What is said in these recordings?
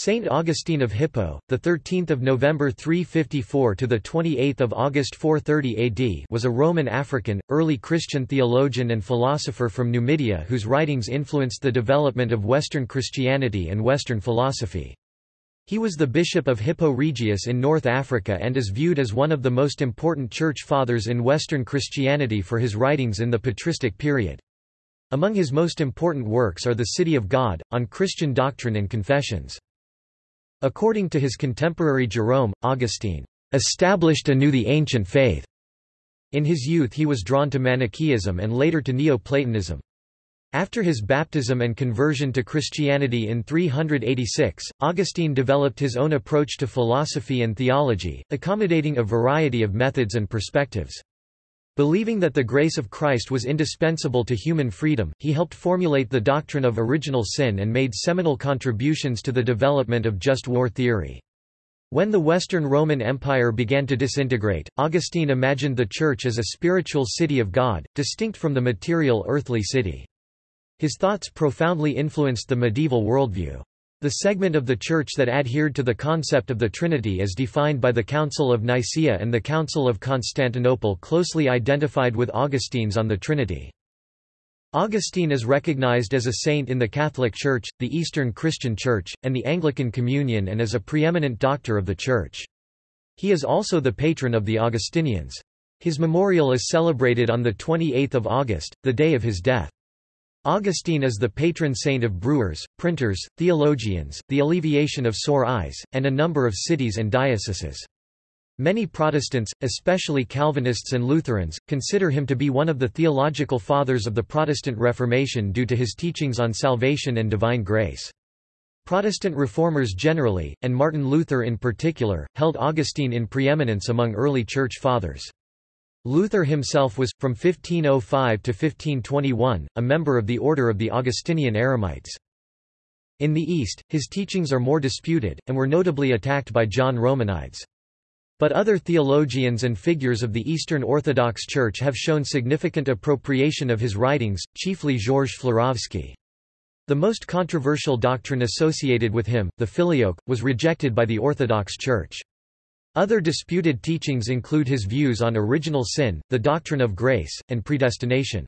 Saint Augustine of Hippo, the 13th of November 354 to the 28th of August 430 AD, was a Roman African, early Christian theologian and philosopher from Numidia whose writings influenced the development of Western Christianity and Western philosophy. He was the bishop of Hippo Regius in North Africa and is viewed as one of the most important church fathers in Western Christianity for his writings in the patristic period. Among his most important works are The City of God, on Christian doctrine and confessions. According to his contemporary Jerome, Augustine established anew the ancient faith. In his youth he was drawn to Manichaeism and later to Neoplatonism. After his baptism and conversion to Christianity in 386, Augustine developed his own approach to philosophy and theology, accommodating a variety of methods and perspectives. Believing that the grace of Christ was indispensable to human freedom, he helped formulate the doctrine of original sin and made seminal contributions to the development of just war theory. When the Western Roman Empire began to disintegrate, Augustine imagined the Church as a spiritual city of God, distinct from the material earthly city. His thoughts profoundly influenced the medieval worldview. The segment of the Church that adhered to the concept of the Trinity as defined by the Council of Nicaea and the Council of Constantinople closely identified with Augustine's on the Trinity. Augustine is recognized as a saint in the Catholic Church, the Eastern Christian Church, and the Anglican Communion and as a preeminent doctor of the Church. He is also the patron of the Augustinians. His memorial is celebrated on 28 August, the day of his death. Augustine is the patron saint of brewers, printers, theologians, the alleviation of sore eyes, and a number of cities and dioceses. Many Protestants, especially Calvinists and Lutherans, consider him to be one of the theological fathers of the Protestant Reformation due to his teachings on salvation and divine grace. Protestant reformers generally, and Martin Luther in particular, held Augustine in preeminence among early Church Fathers. Luther himself was, from 1505 to 1521, a member of the Order of the Augustinian Eremites. In the East, his teachings are more disputed, and were notably attacked by John Romanides. But other theologians and figures of the Eastern Orthodox Church have shown significant appropriation of his writings, chiefly Georges Florovsky. The most controversial doctrine associated with him, the Filioque, was rejected by the Orthodox Church. Other disputed teachings include his views on original sin, the doctrine of grace, and predestination.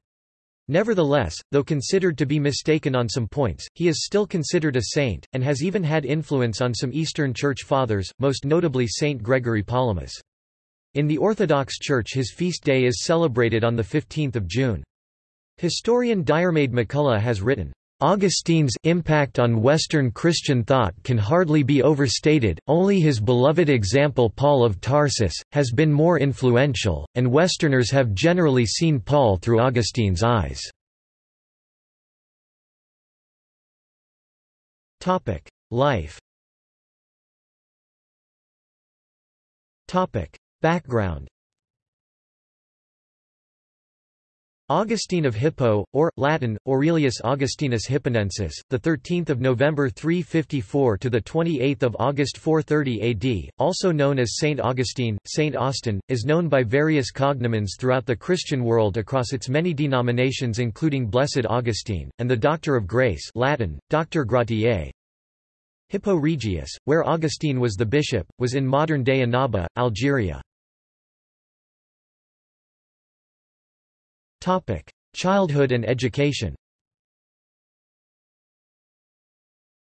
Nevertheless, though considered to be mistaken on some points, he is still considered a saint, and has even had influence on some Eastern Church Fathers, most notably Saint Gregory Palamas. In the Orthodox Church his feast day is celebrated on 15 June. Historian Diarmaid MacCulloch has written, Augustine's impact on Western Christian thought can hardly be overstated, only his beloved example Paul of Tarsus, has been more influential, and Westerners have generally seen Paul through Augustine's eyes. Life Background Augustine of Hippo, or Latin Aurelius Augustinus Hipponensis, the 13th of November 354 to the 28th of August 430 AD, also known as Saint Augustine, Saint Austin, is known by various cognomens throughout the Christian world across its many denominations including Blessed Augustine and the Doctor of Grace, Latin Doctor Gratiae. Hippo Regius, where Augustine was the bishop, was in modern-day Annaba, Algeria. Topic: Childhood and education.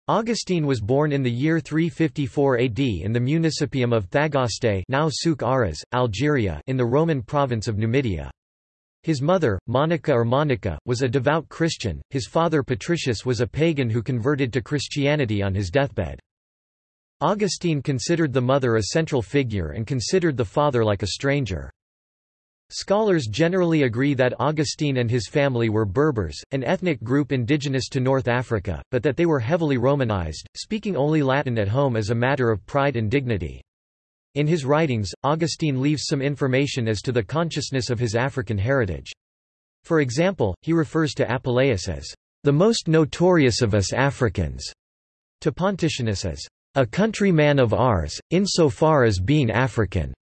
Augustine was born in the year 354 AD in the municipium of Thagaste now Souk Ahras, Algeria in the Roman province of Numidia. His mother, Monica or Monica, was a devout Christian, his father Patricius was a pagan who converted to Christianity on his deathbed. Augustine considered the mother a central figure and considered the father like a stranger. Scholars generally agree that Augustine and his family were Berbers, an ethnic group indigenous to North Africa, but that they were heavily Romanized, speaking only Latin at home as a matter of pride and dignity. In his writings, Augustine leaves some information as to the consciousness of his African heritage. For example, he refers to Apuleius as the most notorious of us Africans, to Pontianus as a countryman of ours, insofar as being African,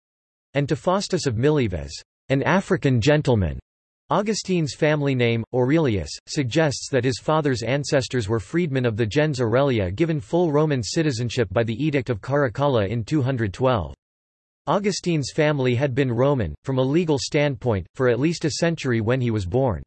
and to Faustus of Mileve as an African gentleman. Augustine's family name, Aurelius, suggests that his father's ancestors were freedmen of the gens Aurelia given full Roman citizenship by the Edict of Caracalla in 212. Augustine's family had been Roman, from a legal standpoint, for at least a century when he was born.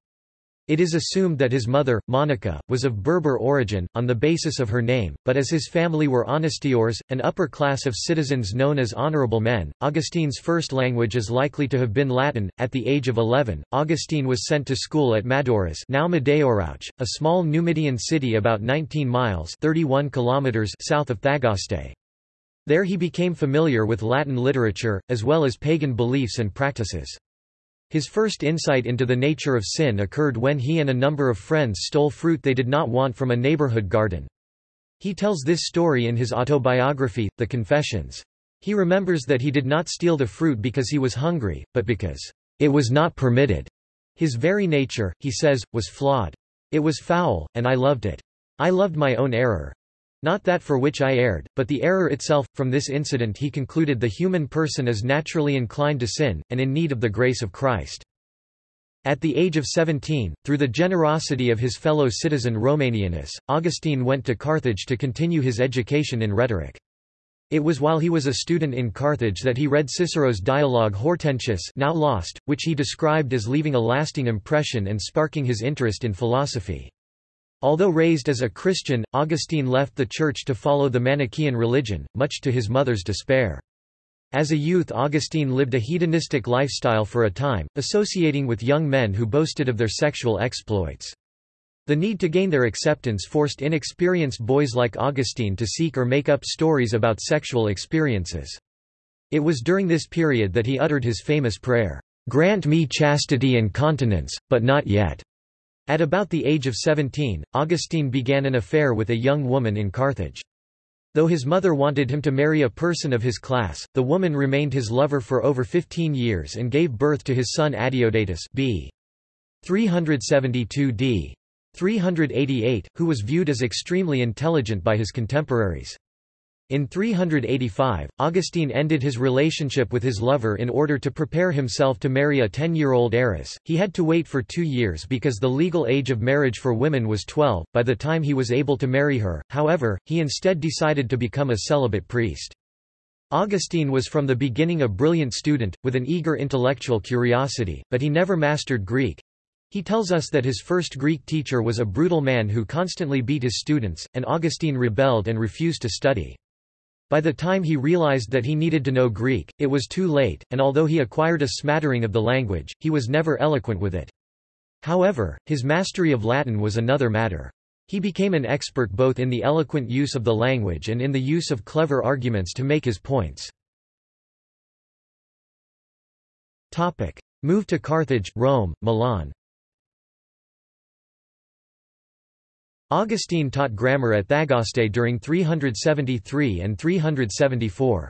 It is assumed that his mother, Monica, was of Berber origin, on the basis of her name, but as his family were honestiores, an upper class of citizens known as honorable men, Augustine's first language is likely to have been Latin. At the age of 11, Augustine was sent to school at Madauros now M'Daourouch, a small Numidian city about 19 miles 31 kilometers south of Thagaste. There he became familiar with Latin literature, as well as pagan beliefs and practices. His first insight into the nature of sin occurred when he and a number of friends stole fruit they did not want from a neighborhood garden. He tells this story in his autobiography, The Confessions. He remembers that he did not steal the fruit because he was hungry, but because it was not permitted. His very nature, he says, was flawed. It was foul, and I loved it. I loved my own error. Not that for which I erred, but the error itself. From this incident he concluded the human person is naturally inclined to sin, and in need of the grace of Christ. At the age of 17, through the generosity of his fellow citizen Romanianus, Augustine went to Carthage to continue his education in rhetoric. It was while he was a student in Carthage that he read Cicero's dialogue Hortensius now lost, which he described as leaving a lasting impression and sparking his interest in philosophy. Although raised as a Christian, Augustine left the church to follow the Manichaean religion, much to his mother's despair. As a youth Augustine lived a hedonistic lifestyle for a time, associating with young men who boasted of their sexual exploits. The need to gain their acceptance forced inexperienced boys like Augustine to seek or make up stories about sexual experiences. It was during this period that he uttered his famous prayer, "'Grant me chastity and continence, but not yet'". At about the age of 17, Augustine began an affair with a young woman in Carthage. Though his mother wanted him to marry a person of his class, the woman remained his lover for over 15 years and gave birth to his son Adeodatus b. 372 d. 388, who was viewed as extremely intelligent by his contemporaries. In 385, Augustine ended his relationship with his lover in order to prepare himself to marry a 10-year-old heiress. He had to wait for two years because the legal age of marriage for women was 12, by the time he was able to marry her, however, he instead decided to become a celibate priest. Augustine was from the beginning a brilliant student, with an eager intellectual curiosity, but he never mastered Greek. He tells us that his first Greek teacher was a brutal man who constantly beat his students, and Augustine rebelled and refused to study. By the time he realized that he needed to know Greek, it was too late, and although he acquired a smattering of the language, he was never eloquent with it. However, his mastery of Latin was another matter. He became an expert both in the eloquent use of the language and in the use of clever arguments to make his points. Topic. Move to Carthage, Rome, Milan Augustine taught grammar at Thagaste during 373 and 374.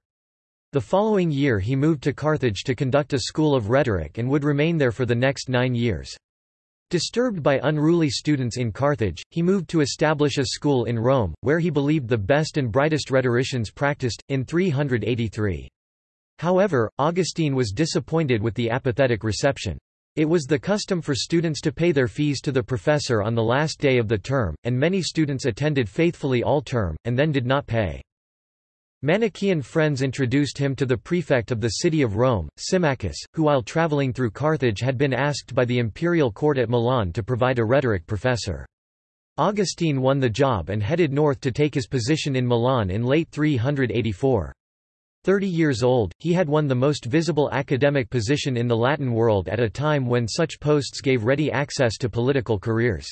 The following year he moved to Carthage to conduct a school of rhetoric and would remain there for the next nine years. Disturbed by unruly students in Carthage, he moved to establish a school in Rome, where he believed the best and brightest rhetoricians practiced, in 383. However, Augustine was disappointed with the apathetic reception. It was the custom for students to pay their fees to the professor on the last day of the term, and many students attended faithfully all term, and then did not pay. Manichaean friends introduced him to the prefect of the city of Rome, Symmachus, who while traveling through Carthage had been asked by the imperial court at Milan to provide a rhetoric professor. Augustine won the job and headed north to take his position in Milan in late 384. Thirty years old, he had won the most visible academic position in the Latin world at a time when such posts gave ready access to political careers.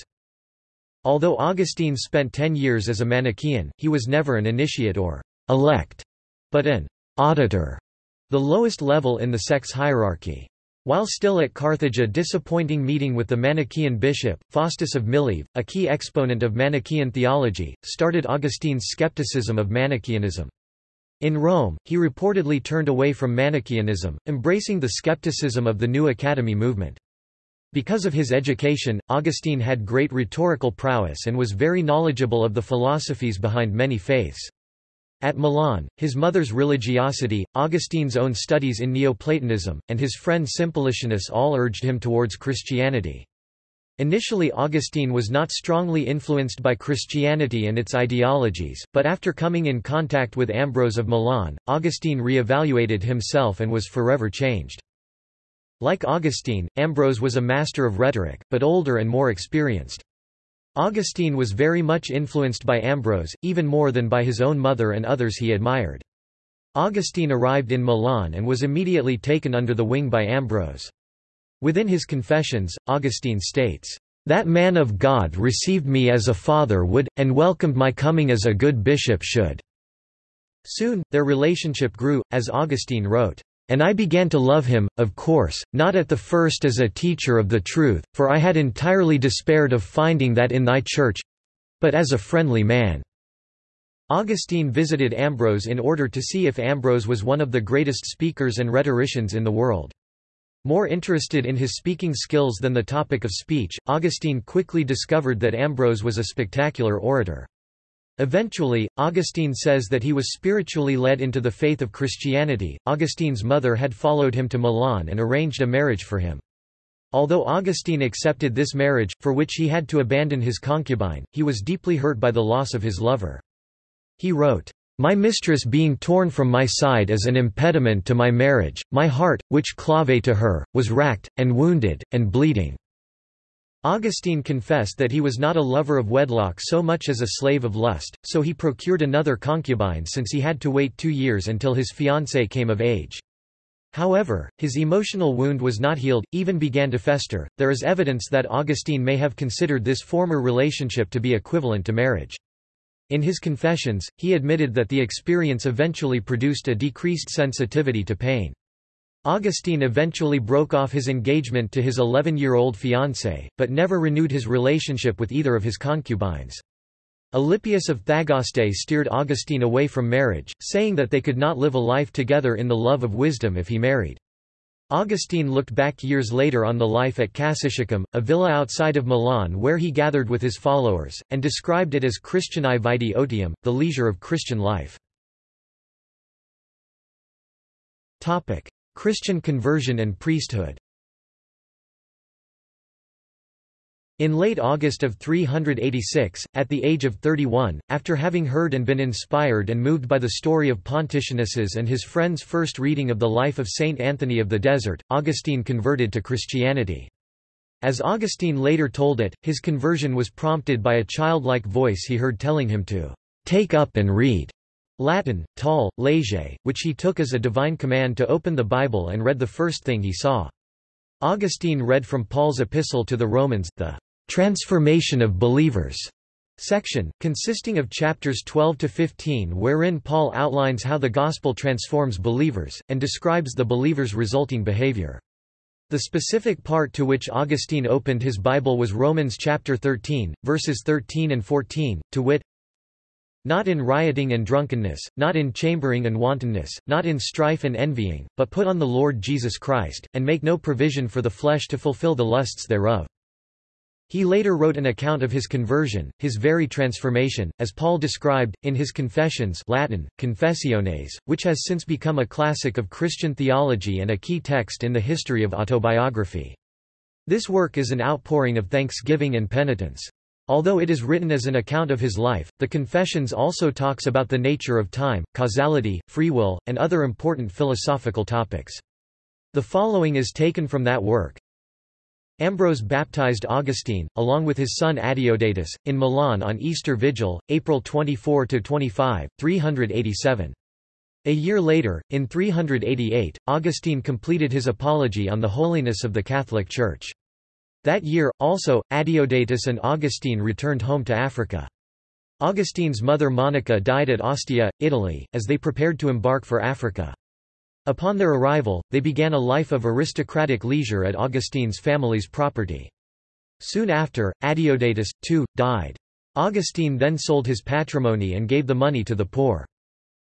Although Augustine spent ten years as a Manichaean, he was never an initiate or elect, but an auditor, the lowest level in the sect's hierarchy. While still at Carthage a disappointing meeting with the Manichaean bishop, Faustus of Mileve, a key exponent of Manichaean theology, started Augustine's skepticism of Manichaeanism. In Rome, he reportedly turned away from Manichaeanism, embracing the skepticism of the new academy movement. Because of his education, Augustine had great rhetorical prowess and was very knowledgeable of the philosophies behind many faiths. At Milan, his mother's religiosity, Augustine's own studies in Neoplatonism, and his friend Simplicianus all urged him towards Christianity. Initially Augustine was not strongly influenced by Christianity and its ideologies, but after coming in contact with Ambrose of Milan, Augustine re-evaluated himself and was forever changed. Like Augustine, Ambrose was a master of rhetoric, but older and more experienced. Augustine was very much influenced by Ambrose, even more than by his own mother and others he admired. Augustine arrived in Milan and was immediately taken under the wing by Ambrose. Within his Confessions, Augustine states, "...that man of God received me as a father would, and welcomed my coming as a good bishop should." Soon, their relationship grew, as Augustine wrote, and I began to love him, of course, not at the first as a teacher of the truth, for I had entirely despaired of finding that in thy church—but as a friendly man." Augustine visited Ambrose in order to see if Ambrose was one of the greatest speakers and rhetoricians in the world. More interested in his speaking skills than the topic of speech, Augustine quickly discovered that Ambrose was a spectacular orator. Eventually, Augustine says that he was spiritually led into the faith of Christianity. Augustine's mother had followed him to Milan and arranged a marriage for him. Although Augustine accepted this marriage, for which he had to abandon his concubine, he was deeply hurt by the loss of his lover. He wrote, my mistress being torn from my side as an impediment to my marriage, my heart, which clave to her, was racked, and wounded, and bleeding." Augustine confessed that he was not a lover of wedlock so much as a slave of lust, so he procured another concubine since he had to wait two years until his fiancée came of age. However, his emotional wound was not healed, even began to fester. There is evidence that Augustine may have considered this former relationship to be equivalent to marriage. In his confessions, he admitted that the experience eventually produced a decreased sensitivity to pain. Augustine eventually broke off his engagement to his 11-year-old fiancée, but never renewed his relationship with either of his concubines. Alypius of Thagaste steered Augustine away from marriage, saying that they could not live a life together in the love of wisdom if he married. Augustine looked back years later on the life at Cassiciacum, a villa outside of Milan where he gathered with his followers, and described it as Christianae vitae otium, the leisure of Christian life. Christian conversion and priesthood In late August of 386, at the age of 31, after having heard and been inspired and moved by the story of Pontianus's and his friend's first reading of the life of Saint Anthony of the Desert, Augustine converted to Christianity. As Augustine later told it, his conversion was prompted by a childlike voice he heard telling him to take up and read Latin, tolle, lege, which he took as a divine command to open the Bible and read the first thing he saw. Augustine read from Paul's epistle to the Romans, the Transformation of Believers section, consisting of chapters 12 to 15 wherein Paul outlines how the gospel transforms believers, and describes the believers' resulting behavior. The specific part to which Augustine opened his Bible was Romans chapter 13, verses 13 and 14, to wit, not in rioting and drunkenness, not in chambering and wantonness, not in strife and envying, but put on the Lord Jesus Christ, and make no provision for the flesh to fulfill the lusts thereof. He later wrote an account of his conversion, his very transformation, as Paul described, in his Confessions Latin, Confessiones, which has since become a classic of Christian theology and a key text in the history of autobiography. This work is an outpouring of thanksgiving and penitence. Although it is written as an account of his life, the Confessions also talks about the nature of time, causality, free will, and other important philosophical topics. The following is taken from that work, Ambrose baptized Augustine, along with his son Adeodatus, in Milan on Easter Vigil, April 24–25, 387. A year later, in 388, Augustine completed his apology on the holiness of the Catholic Church. That year, also, Adeodatus and Augustine returned home to Africa. Augustine's mother Monica died at Ostia, Italy, as they prepared to embark for Africa. Upon their arrival, they began a life of aristocratic leisure at Augustine's family's property. Soon after, Adeodatus, too, died. Augustine then sold his patrimony and gave the money to the poor.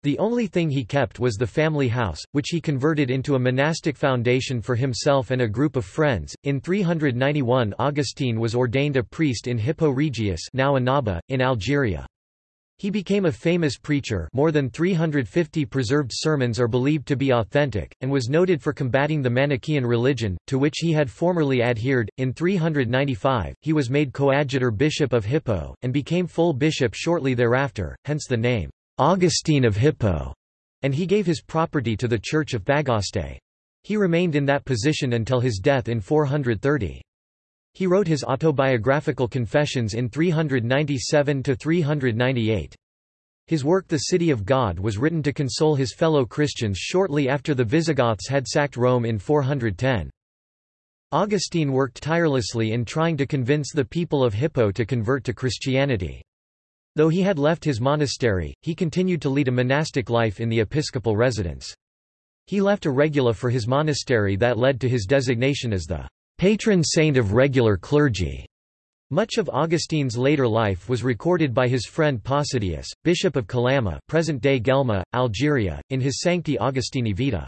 The only thing he kept was the family house, which he converted into a monastic foundation for himself and a group of friends. In 391, Augustine was ordained a priest in Hippo Regius, now Annaba, in Algeria. He became a famous preacher more than 350 preserved sermons are believed to be authentic, and was noted for combating the Manichaean religion, to which he had formerly adhered. In 395, he was made coadjutor bishop of Hippo, and became full bishop shortly thereafter, hence the name, Augustine of Hippo, and he gave his property to the Church of Thagaste. He remained in that position until his death in 430. He wrote his autobiographical confessions in 397–398. His work The City of God was written to console his fellow Christians shortly after the Visigoths had sacked Rome in 410. Augustine worked tirelessly in trying to convince the people of Hippo to convert to Christianity. Though he had left his monastery, he continued to lead a monastic life in the episcopal residence. He left a regula for his monastery that led to his designation as the patron saint of regular clergy. Much of Augustine's later life was recorded by his friend Possidius, bishop of Calama present-day Guelma, Algeria, in his Sancti Augustini Vita.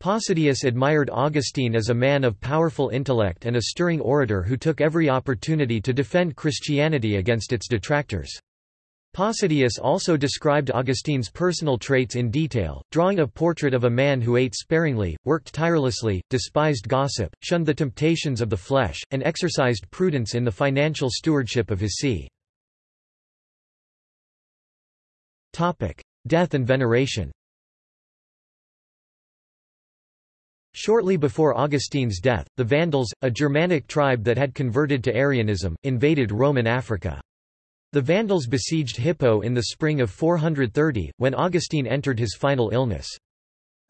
Possidius admired Augustine as a man of powerful intellect and a stirring orator who took every opportunity to defend Christianity against its detractors. Possidius also described Augustine's personal traits in detail, drawing a portrait of a man who ate sparingly, worked tirelessly, despised gossip, shunned the temptations of the flesh, and exercised prudence in the financial stewardship of his see. Death and veneration Shortly before Augustine's death, the Vandals, a Germanic tribe that had converted to Arianism, invaded Roman Africa. The Vandals besieged Hippo in the spring of 430, when Augustine entered his final illness.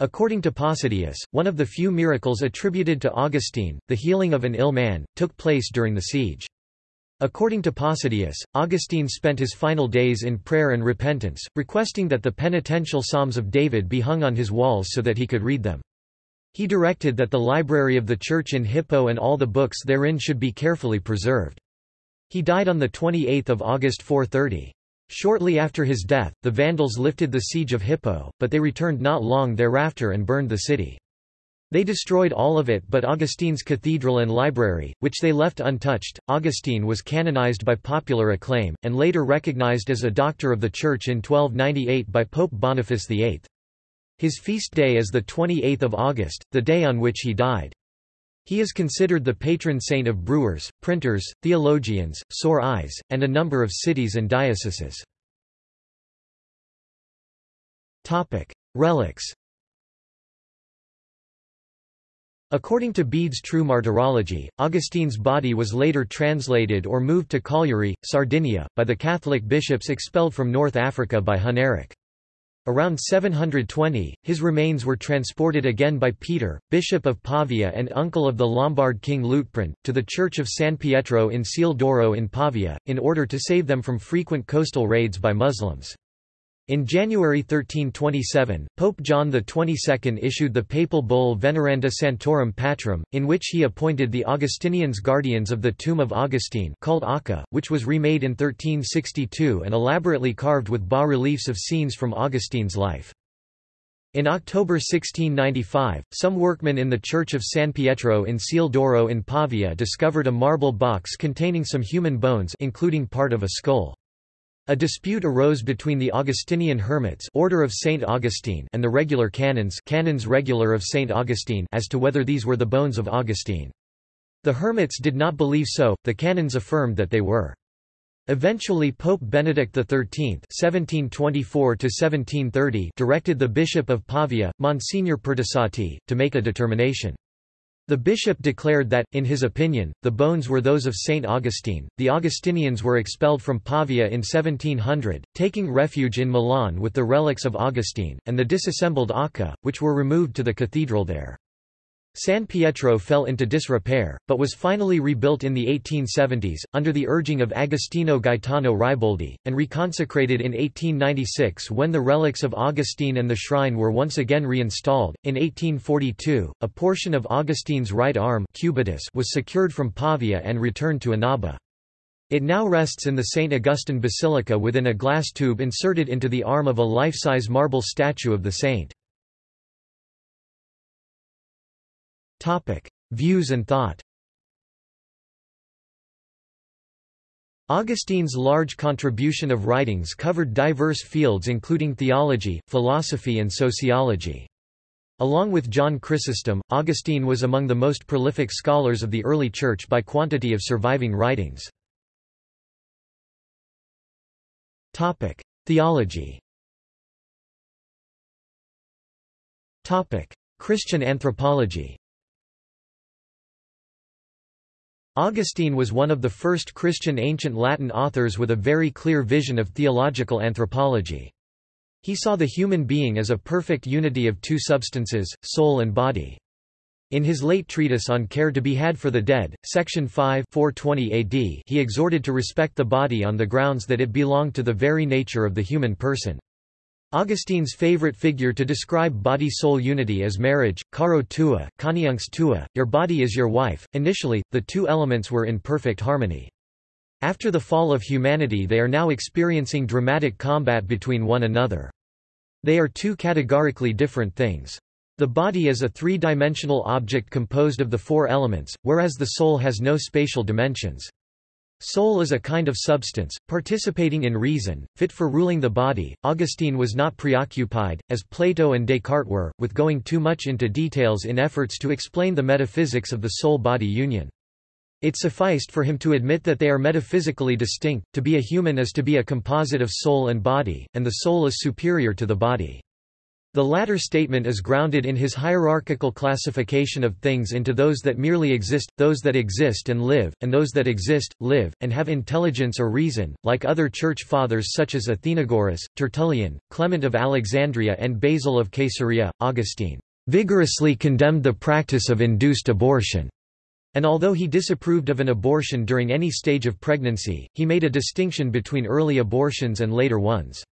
According to Possidius, one of the few miracles attributed to Augustine, the healing of an ill man, took place during the siege. According to Possidius, Augustine spent his final days in prayer and repentance, requesting that the penitential Psalms of David be hung on his walls so that he could read them. He directed that the library of the church in Hippo and all the books therein should be carefully preserved. He died on 28 August 430. Shortly after his death, the Vandals lifted the siege of Hippo, but they returned not long thereafter and burned the city. They destroyed all of it but Augustine's cathedral and library, which they left untouched. Augustine was canonized by popular acclaim, and later recognized as a doctor of the Church in 1298 by Pope Boniface VIII. His feast day is the 28th of August, the day on which he died. He is considered the patron saint of brewers, printers, theologians, sore eyes, and a number of cities and dioceses. Relics According to Bede's True Martyrology, Augustine's body was later translated or moved to Cagliari, Sardinia, by the Catholic bishops expelled from North Africa by Huneric. Around 720, his remains were transported again by Peter, bishop of Pavia and uncle of the Lombard king Liutprand, to the church of San Pietro in Ciel d'Oro in Pavia, in order to save them from frequent coastal raids by Muslims. In January 1327, Pope John XXII issued the papal bull Veneranda Sanctorum Patrum, in which he appointed the Augustinians guardians of the tomb of Augustine called Arca, which was remade in 1362 and elaborately carved with bas-reliefs of scenes from Augustine's life. In October 1695, some workmen in the church of San Pietro in Ciel d'Oro in Pavia discovered a marble box containing some human bones including part of a skull. A dispute arose between the Augustinian hermits Order of Saint Augustine and the regular canons Canons Regular of Saint Augustine as to whether these were the bones of Augustine. The hermits did not believe so, the canons affirmed that they were. Eventually Pope Benedict XIII (1724–1730) directed the Bishop of Pavia, Monsignor Pertusati, to make a determination. The bishop declared that, in his opinion, the bones were those of Saint Augustine. The Augustinians were expelled from Pavia in 1700, taking refuge in Milan with the relics of Augustine, and the disassembled Arca, which were removed to the cathedral there. San Pietro fell into disrepair, but was finally rebuilt in the 1870s, under the urging of Agostino Gaetano Riboldi, and reconsecrated in 1896 when the relics of Augustine and the shrine were once again reinstalled. In 1842, a portion of Augustine's right arm cubitus was secured from Pavia and returned to Annaba. It now rests in the St. Augustine Basilica within a glass tube inserted into the arm of a life-size marble statue of the saint. Topic: Views and thought. Augustine's large contribution of writings covered diverse fields including theology, philosophy and sociology. Along with John Chrysostom, Augustine was among the most prolific scholars of the early Church by quantity of surviving writings. Topic: Theology Topic: Christian anthropology Augustine was one of the first Christian ancient Latin authors with a very clear vision of theological anthropology. He saw the human being as a perfect unity of two substances, soul and body. In his late treatise on care to be had for the dead, section 5 420 AD, he exhorted to respect the body on the grounds that it belonged to the very nature of the human person. Augustine's favorite figure to describe body-soul unity is marriage, caro tua, coniunx tua, your body is your wife. Initially, the two elements were in perfect harmony. After the fall of humanity they are now experiencing dramatic combat between one another. They are two categorically different things. The body is a three-dimensional object composed of the four elements, whereas the soul has no spatial dimensions. Soul is a kind of substance, participating in reason, fit for ruling the body. Augustine was not preoccupied, as Plato and Descartes were, with going too much into details in efforts to explain the metaphysics of the soul-body union. It sufficed for him to admit that they are metaphysically distinct, to be a human is to be a composite of soul and body, and the soul is superior to the body. The latter statement is grounded in his hierarchical classification of things into those that merely exist, those that exist and live, and those that exist, live, and have intelligence or reason. Like other church fathers such as Athenagoras, Tertullian, Clement of Alexandria, and Basil of Caesarea, Augustine vigorously condemned the practice of induced abortion. And although he disapproved of an abortion during any stage of pregnancy, he made a distinction between early abortions and later ones.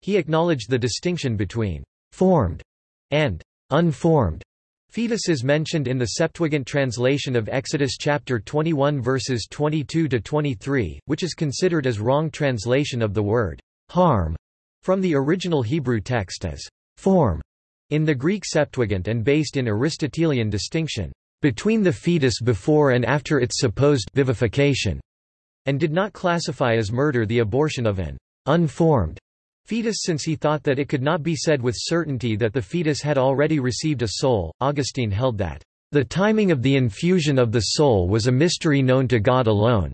He acknowledged the distinction between formed and unformed. Fetuses mentioned in the Septuagint translation of Exodus chapter 21 verses 22 to 23, which is considered as wrong translation of the word harm from the original Hebrew text as form in the Greek Septuagint and based in Aristotelian distinction between the fetus before and after its supposed vivification, and did not classify as murder the abortion of an unformed fetus since he thought that it could not be said with certainty that the fetus had already received a soul. Augustine held that the timing of the infusion of the soul was a mystery known to God alone.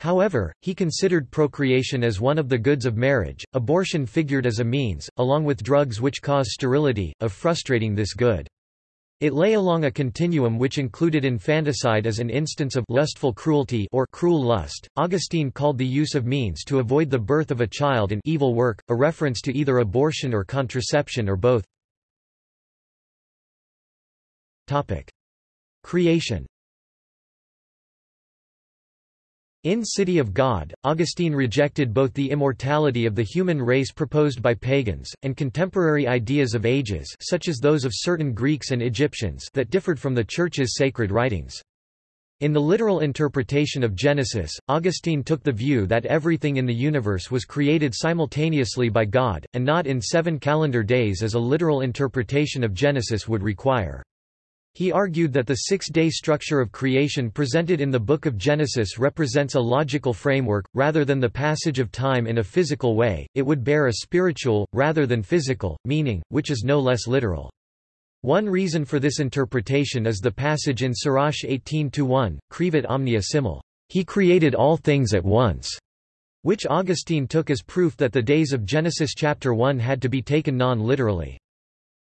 However, he considered procreation as one of the goods of marriage, abortion figured as a means, along with drugs which cause sterility, of frustrating this good. It lay along a continuum which included infanticide as an instance of lustful cruelty or cruel lust. Augustine called the use of means to avoid the birth of a child an evil work, a reference to either abortion or contraception or both. Topic: Creation. In City of God, Augustine rejected both the immortality of the human race proposed by pagans, and contemporary ideas of ages such as those of certain Greeks and Egyptians that differed from the Church's sacred writings. In the literal interpretation of Genesis, Augustine took the view that everything in the universe was created simultaneously by God, and not in seven calendar days as a literal interpretation of Genesis would require. He argued that the six-day structure of creation presented in the Book of Genesis represents a logical framework, rather than the passage of time in a physical way, it would bear a spiritual, rather than physical, meaning, which is no less literal. One reason for this interpretation is the passage in Sirach 18-1, Creavit omnia simul, he created all things at once, which Augustine took as proof that the days of Genesis chapter 1 had to be taken non-literally.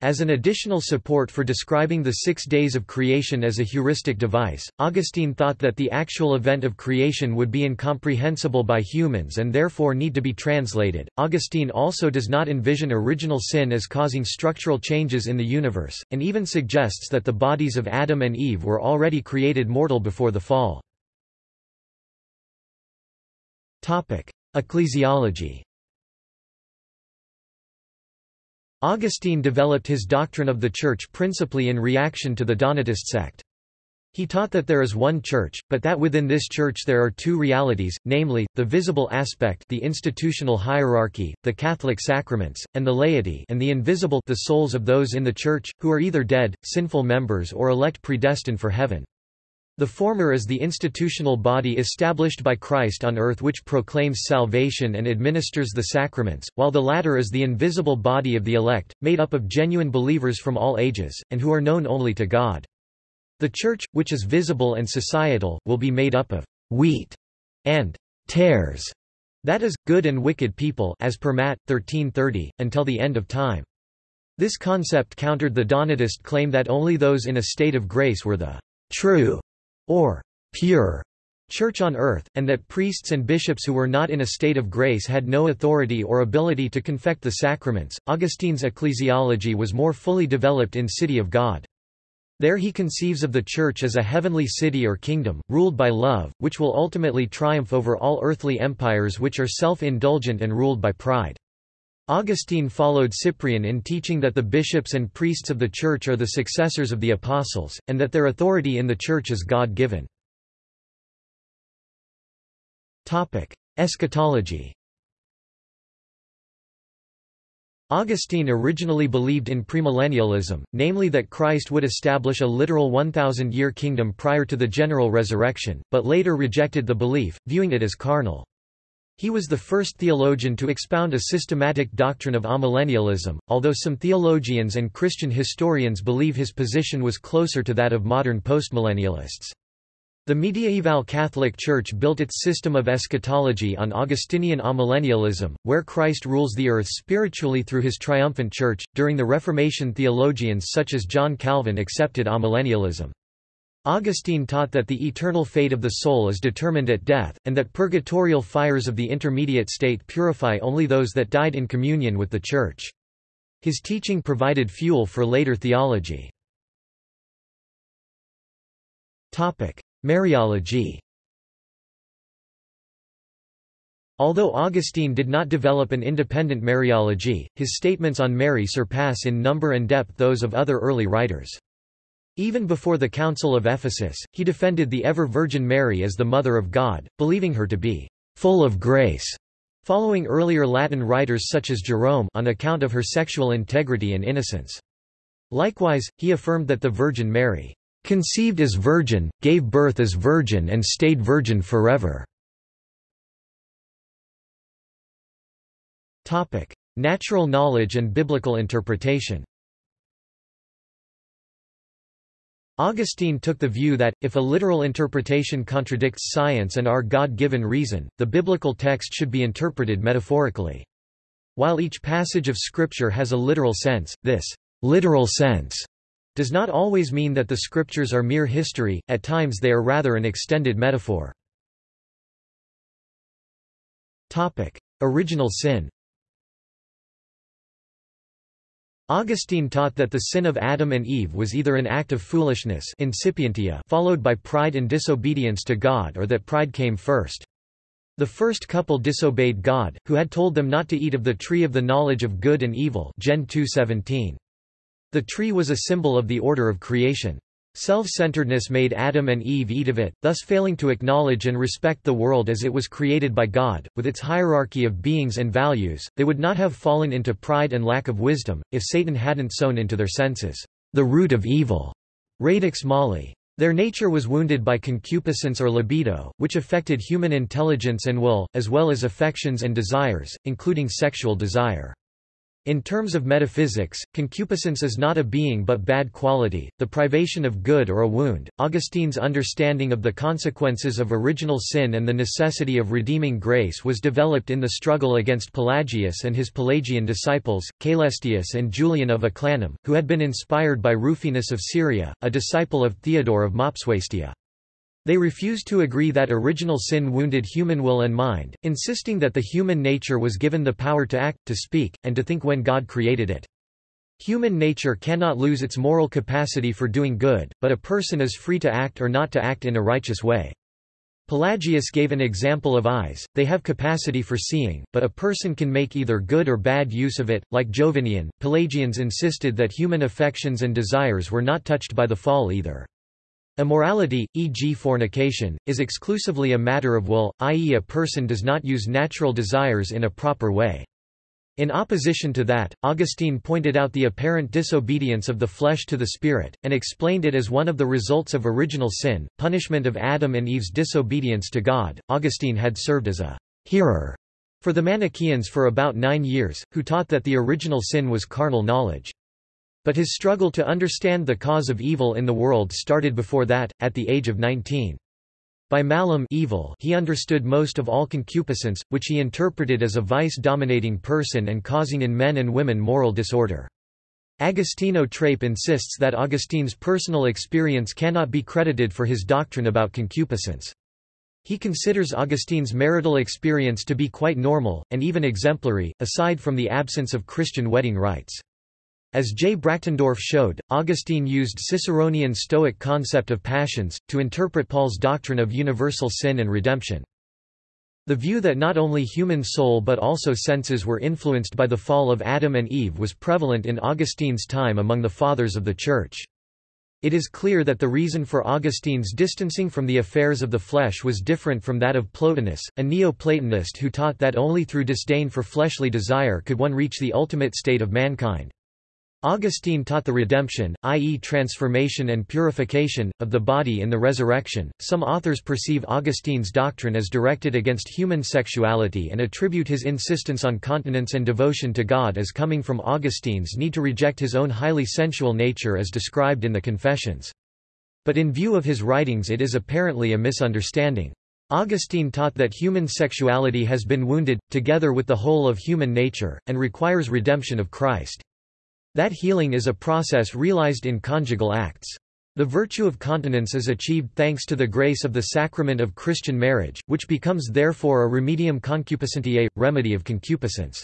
As an additional support for describing the six days of creation as a heuristic device, Augustine thought that the actual event of creation would be incomprehensible by humans and therefore need to be translated. Augustine also does not envision original sin as causing structural changes in the universe, and even suggests that the bodies of Adam and Eve were already created mortal before the fall. Ecclesiology Augustine developed his doctrine of the Church principally in reaction to the Donatist sect. He taught that there is one church, but that within this church there are two realities, namely, the visible aspect the institutional hierarchy, the Catholic sacraments, and the laity and the invisible the souls of those in the church, who are either dead, sinful members or elect predestined for heaven. The former is the institutional body established by Christ on earth which proclaims salvation and administers the sacraments, while the latter is the invisible body of the elect, made up of genuine believers from all ages, and who are known only to God. The Church, which is visible and societal, will be made up of wheat and tares, that is, good and wicked people as per Matt. 1330, until the end of time. This concept countered the Donatist claim that only those in a state of grace were the true or pure church on earth, and that priests and bishops who were not in a state of grace had no authority or ability to confect the sacraments. Augustine's ecclesiology was more fully developed in City of God. There he conceives of the Church as a heavenly city or kingdom, ruled by love, which will ultimately triumph over all earthly empires which are self-indulgent and ruled by pride. Augustine followed Cyprian in teaching that the bishops and priests of the Church are the successors of the apostles, and that their authority in the Church is God-given. Eschatology Augustine originally believed in premillennialism, namely that Christ would establish a literal 1,000-year kingdom prior to the general resurrection, but later rejected the belief, viewing it as carnal. He was the first theologian to expound a systematic doctrine of amillennialism, although some theologians and Christian historians believe his position was closer to that of modern postmillennialists. The mediaeval Catholic Church built its system of eschatology on Augustinian amillennialism, where Christ rules the earth spiritually through his triumphant church. During the Reformation, theologians such as John Calvin accepted amillennialism. Augustine taught that the eternal fate of the soul is determined at death, and that purgatorial fires of the intermediate state purify only those that died in communion with the Church. His teaching provided fuel for later theology. Mariology Although Augustine did not develop an independent Mariology, his statements on Mary surpass in number and depth those of other early writers. Even before the Council of Ephesus, he defended the ever-Virgin Mary as the Mother of God, believing her to be full of grace, following earlier Latin writers such as Jerome on account of her sexual integrity and innocence. Likewise, he affirmed that the Virgin Mary conceived as virgin, gave birth as virgin and stayed virgin forever. Natural knowledge and biblical interpretation Augustine took the view that, if a literal interpretation contradicts science and our God-given reason, the biblical text should be interpreted metaphorically. While each passage of Scripture has a literal sense, this literal sense does not always mean that the Scriptures are mere history, at times they are rather an extended metaphor. Topic. Original sin Augustine taught that the sin of Adam and Eve was either an act of foolishness insipientia followed by pride and disobedience to God or that pride came first. The first couple disobeyed God, who had told them not to eat of the tree of the knowledge of good and evil Gen 2:17. The tree was a symbol of the order of creation. Self-centeredness made Adam and Eve eat of it, thus failing to acknowledge and respect the world as it was created by God, with its hierarchy of beings and values. They would not have fallen into pride and lack of wisdom, if Satan hadn't sown into their senses, the root of evil, radix mali. Their nature was wounded by concupiscence or libido, which affected human intelligence and will, as well as affections and desires, including sexual desire. In terms of metaphysics, concupiscence is not a being but bad quality, the privation of good or a wound. Augustine's understanding of the consequences of original sin and the necessity of redeeming grace was developed in the struggle against Pelagius and his Pelagian disciples, Caelestius and Julian of Eclanum, who had been inspired by Rufinus of Syria, a disciple of Theodore of Mopsuestia. They refused to agree that original sin wounded human will and mind, insisting that the human nature was given the power to act, to speak, and to think when God created it. Human nature cannot lose its moral capacity for doing good, but a person is free to act or not to act in a righteous way. Pelagius gave an example of eyes, they have capacity for seeing, but a person can make either good or bad use of it. Like Jovinian, Pelagians insisted that human affections and desires were not touched by the fall either. Immorality, e.g. fornication, is exclusively a matter of will, i.e. a person does not use natural desires in a proper way. In opposition to that, Augustine pointed out the apparent disobedience of the flesh to the spirit, and explained it as one of the results of original sin, punishment of Adam and Eve's disobedience to God. Augustine had served as a hearer for the Manichaeans for about nine years, who taught that the original sin was carnal knowledge. But his struggle to understand the cause of evil in the world started before that, at the age of 19. By malum evil he understood most of all concupiscence, which he interpreted as a vice-dominating person and causing in men and women moral disorder. Agostino Trape insists that Augustine's personal experience cannot be credited for his doctrine about concupiscence. He considers Augustine's marital experience to be quite normal, and even exemplary, aside from the absence of Christian wedding rites. As J. Brachtendorff showed, Augustine used Ciceronian Stoic concept of passions, to interpret Paul's doctrine of universal sin and redemption. The view that not only human soul but also senses were influenced by the fall of Adam and Eve was prevalent in Augustine's time among the Fathers of the Church. It is clear that the reason for Augustine's distancing from the affairs of the flesh was different from that of Plotinus, a Neo-Platonist who taught that only through disdain for fleshly desire could one reach the ultimate state of mankind. Augustine taught the redemption, i.e., transformation and purification, of the body in the resurrection. Some authors perceive Augustine's doctrine as directed against human sexuality and attribute his insistence on continence and devotion to God as coming from Augustine's need to reject his own highly sensual nature as described in the Confessions. But in view of his writings, it is apparently a misunderstanding. Augustine taught that human sexuality has been wounded, together with the whole of human nature, and requires redemption of Christ. That healing is a process realized in conjugal acts. The virtue of continence is achieved thanks to the grace of the sacrament of Christian marriage, which becomes therefore a remedium concupiscentiae, remedy of concupiscence.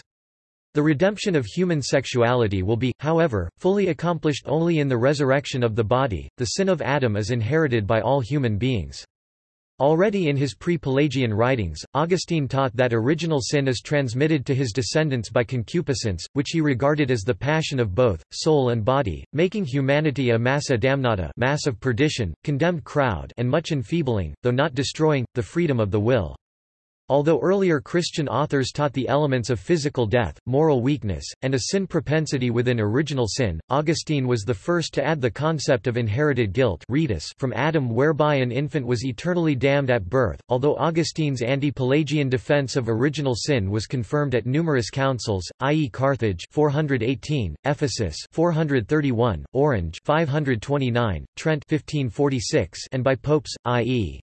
The redemption of human sexuality will be, however, fully accomplished only in the resurrection of the body. The sin of Adam is inherited by all human beings. Already in his pre-Pelagian writings, Augustine taught that original sin is transmitted to his descendants by concupiscence, which he regarded as the passion of both, soul and body, making humanity a massa damnata mass of perdition, condemned crowd and much enfeebling, though not destroying, the freedom of the will. Although earlier Christian authors taught the elements of physical death, moral weakness, and a sin propensity within original sin, Augustine was the first to add the concept of inherited guilt from Adam whereby an infant was eternally damned at birth. Although Augustine's anti-Pelagian defense of original sin was confirmed at numerous councils, i.e. Carthage 418, Ephesus 431, Orange 529, Trent 1546, and by popes, i.e.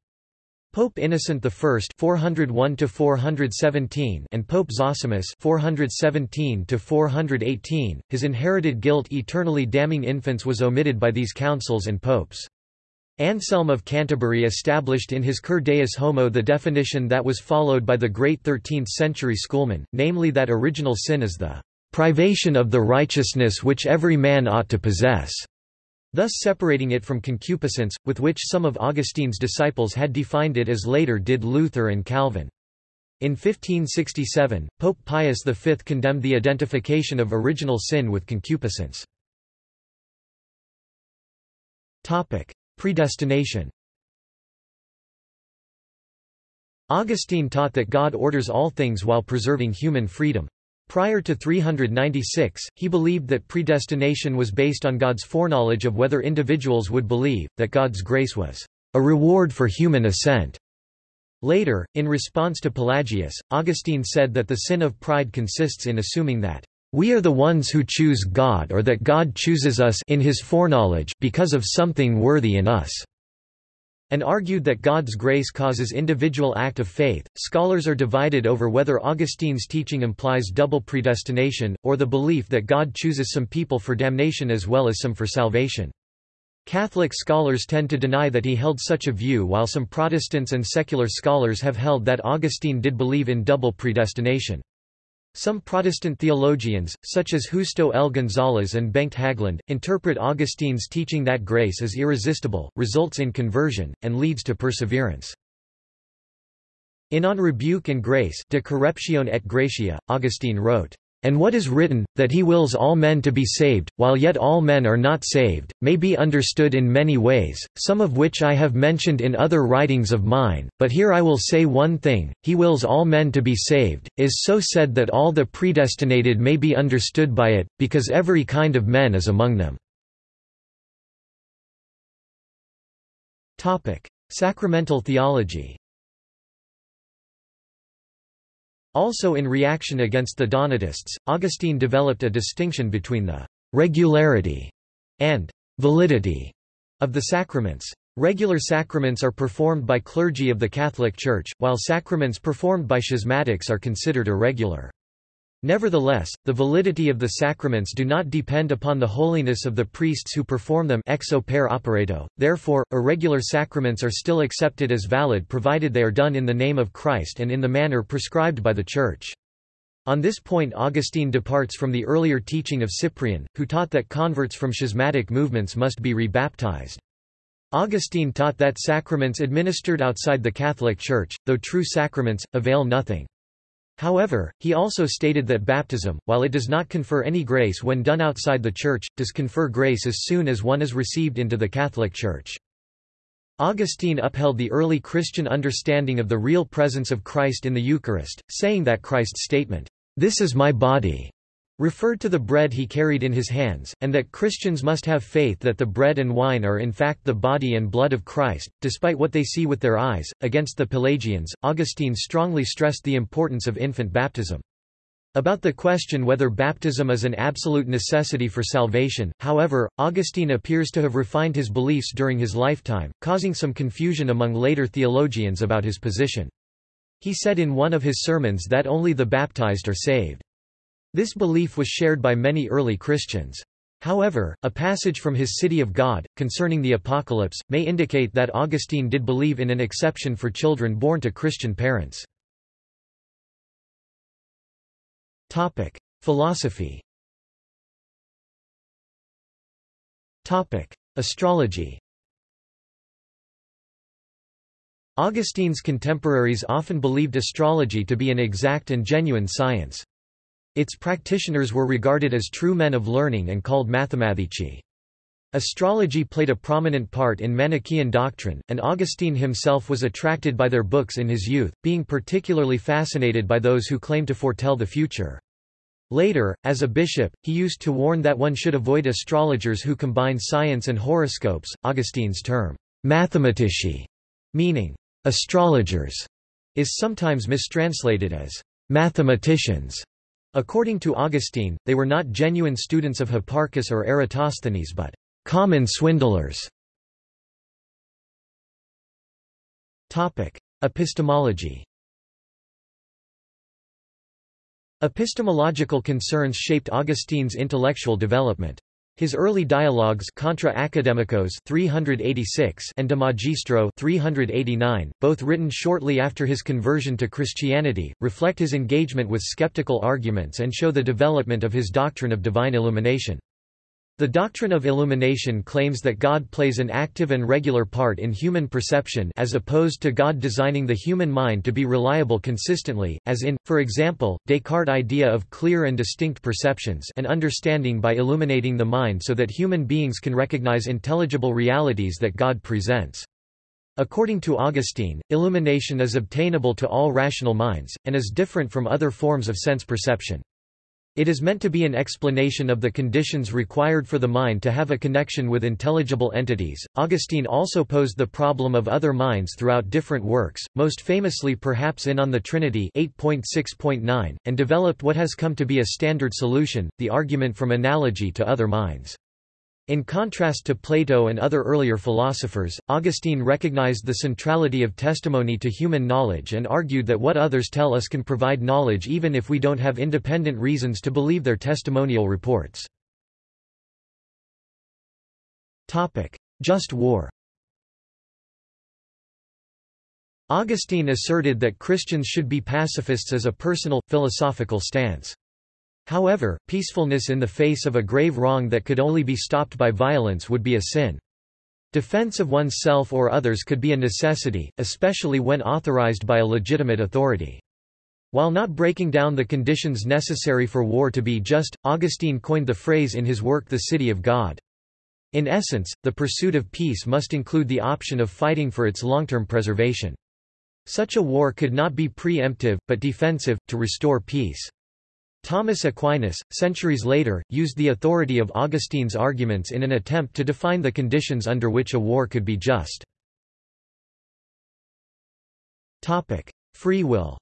Pope Innocent I (401–417) and Pope Zosimus (417–418), his inherited guilt eternally damning infants was omitted by these councils and popes. Anselm of Canterbury established in his Cur Deus Homo the definition that was followed by the great 13th-century schoolmen, namely that original sin is the privation of the righteousness which every man ought to possess thus separating it from concupiscence, with which some of Augustine's disciples had defined it as later did Luther and Calvin. In 1567, Pope Pius V condemned the identification of original sin with concupiscence. Predestination Augustine taught that God orders all things while preserving human freedom. Prior to 396, he believed that predestination was based on God's foreknowledge of whether individuals would believe, that God's grace was a reward for human assent. Later, in response to Pelagius, Augustine said that the sin of pride consists in assuming that we are the ones who choose God or that God chooses us in his foreknowledge because of something worthy in us and argued that God's grace causes individual act of faith. Scholars are divided over whether Augustine's teaching implies double predestination, or the belief that God chooses some people for damnation as well as some for salvation. Catholic scholars tend to deny that he held such a view while some Protestants and secular scholars have held that Augustine did believe in double predestination. Some Protestant theologians, such as Justo L. González and Bengt Haglund, interpret Augustine's teaching that grace is irresistible, results in conversion, and leads to perseverance. In On Rebuke and Grace De Correptione et Gratia, Augustine wrote, And what is written, that he wills all men to be saved, while yet all men are not saved, may be understood in many ways, some of which I have mentioned in other writings of mine, but here I will say one thing, he wills all men to be saved, is so said that all the predestinated may be understood by it, because every kind of men is among them. Sacramental theology Also in reaction against the Donatists, Augustine developed a distinction between the regularity and validity of the sacraments. Regular sacraments are performed by clergy of the Catholic Church, while sacraments performed by schismatics are considered irregular. Nevertheless, the validity of the sacraments do not depend upon the holiness of the priests who perform them ex opere operato, therefore, irregular sacraments are still accepted as valid provided they are done in the name of Christ and in the manner prescribed by the Church. On this point Augustine departs from the earlier teaching of Cyprian, who taught that converts from schismatic movements must be rebaptized. Augustine taught that sacraments administered outside the Catholic Church, though true sacraments, avail nothing. However, he also stated that baptism, while it does not confer any grace when done outside the Church, does confer grace as soon as one is received into the Catholic Church. Augustine upheld the early Christian understanding of the real presence of Christ in the Eucharist, saying that Christ's statement, "'This is my body' referred to the bread he carried in his hands, and that Christians must have faith that the bread and wine are in fact the body and blood of Christ, despite what they see with their eyes. Against the Pelagians, Augustine strongly stressed the importance of infant baptism. About the question whether baptism is an absolute necessity for salvation, however, Augustine appears to have refined his beliefs during his lifetime, causing some confusion among later theologians about his position. He said in one of his sermons that only the baptized are saved. This belief was shared by many early Christians. However, a passage from his City of God, concerning the Apocalypse, may indicate that Augustine did believe in an exception for children born to Christian parents. Philosophy Astrology Augustine's contemporaries often believed astrology to be an exact and genuine science. Its practitioners were regarded as true men of learning and called mathematici. Astrology played a prominent part in Manichaean doctrine, and Augustine himself was attracted by their books in his youth, being particularly fascinated by those who claimed to foretell the future. Later, as a bishop, he used to warn that one should avoid astrologers who combine science and horoscopes. Augustine's term, mathematici, meaning astrologers, is sometimes mistranslated as mathematicians. According to Augustine, they were not genuine students of Hipparchus or Eratosthenes but common swindlers. Epistemology Epistemological concerns shaped Augustine's intellectual development. His early dialogues Contra Academicos 386 and De Magistro 389, both written shortly after his conversion to Christianity, reflect his engagement with skeptical arguments and show the development of his doctrine of divine illumination. The doctrine of illumination claims that God plays an active and regular part in human perception as opposed to God designing the human mind to be reliable consistently, as in, for example, Descartes' idea of clear and distinct perceptions and understanding by illuminating the mind so that human beings can recognize intelligible realities that God presents. According to Augustine, illumination is obtainable to all rational minds, and is different from other forms of sense perception. It is meant to be an explanation of the conditions required for the mind to have a connection with intelligible entities. Augustine also posed the problem of other minds throughout different works, most famously perhaps in On the Trinity 8.6.9, and developed what has come to be a standard solution, the argument from analogy to other minds. In contrast to Plato and other earlier philosophers, Augustine recognized the centrality of testimony to human knowledge and argued that what others tell us can provide knowledge even if we don't have independent reasons to believe their testimonial reports. Just war Augustine asserted that Christians should be pacifists as a personal, philosophical stance. However, peacefulness in the face of a grave wrong that could only be stopped by violence would be a sin. Defense of oneself or others could be a necessity, especially when authorized by a legitimate authority. While not breaking down the conditions necessary for war to be just, Augustine coined the phrase in his work The City of God. In essence, the pursuit of peace must include the option of fighting for its long-term preservation. Such a war could not be preemptive, but defensive, to restore peace. Thomas Aquinas, centuries later, used the authority of Augustine's arguments in an attempt to define the conditions under which a war could be just. Free will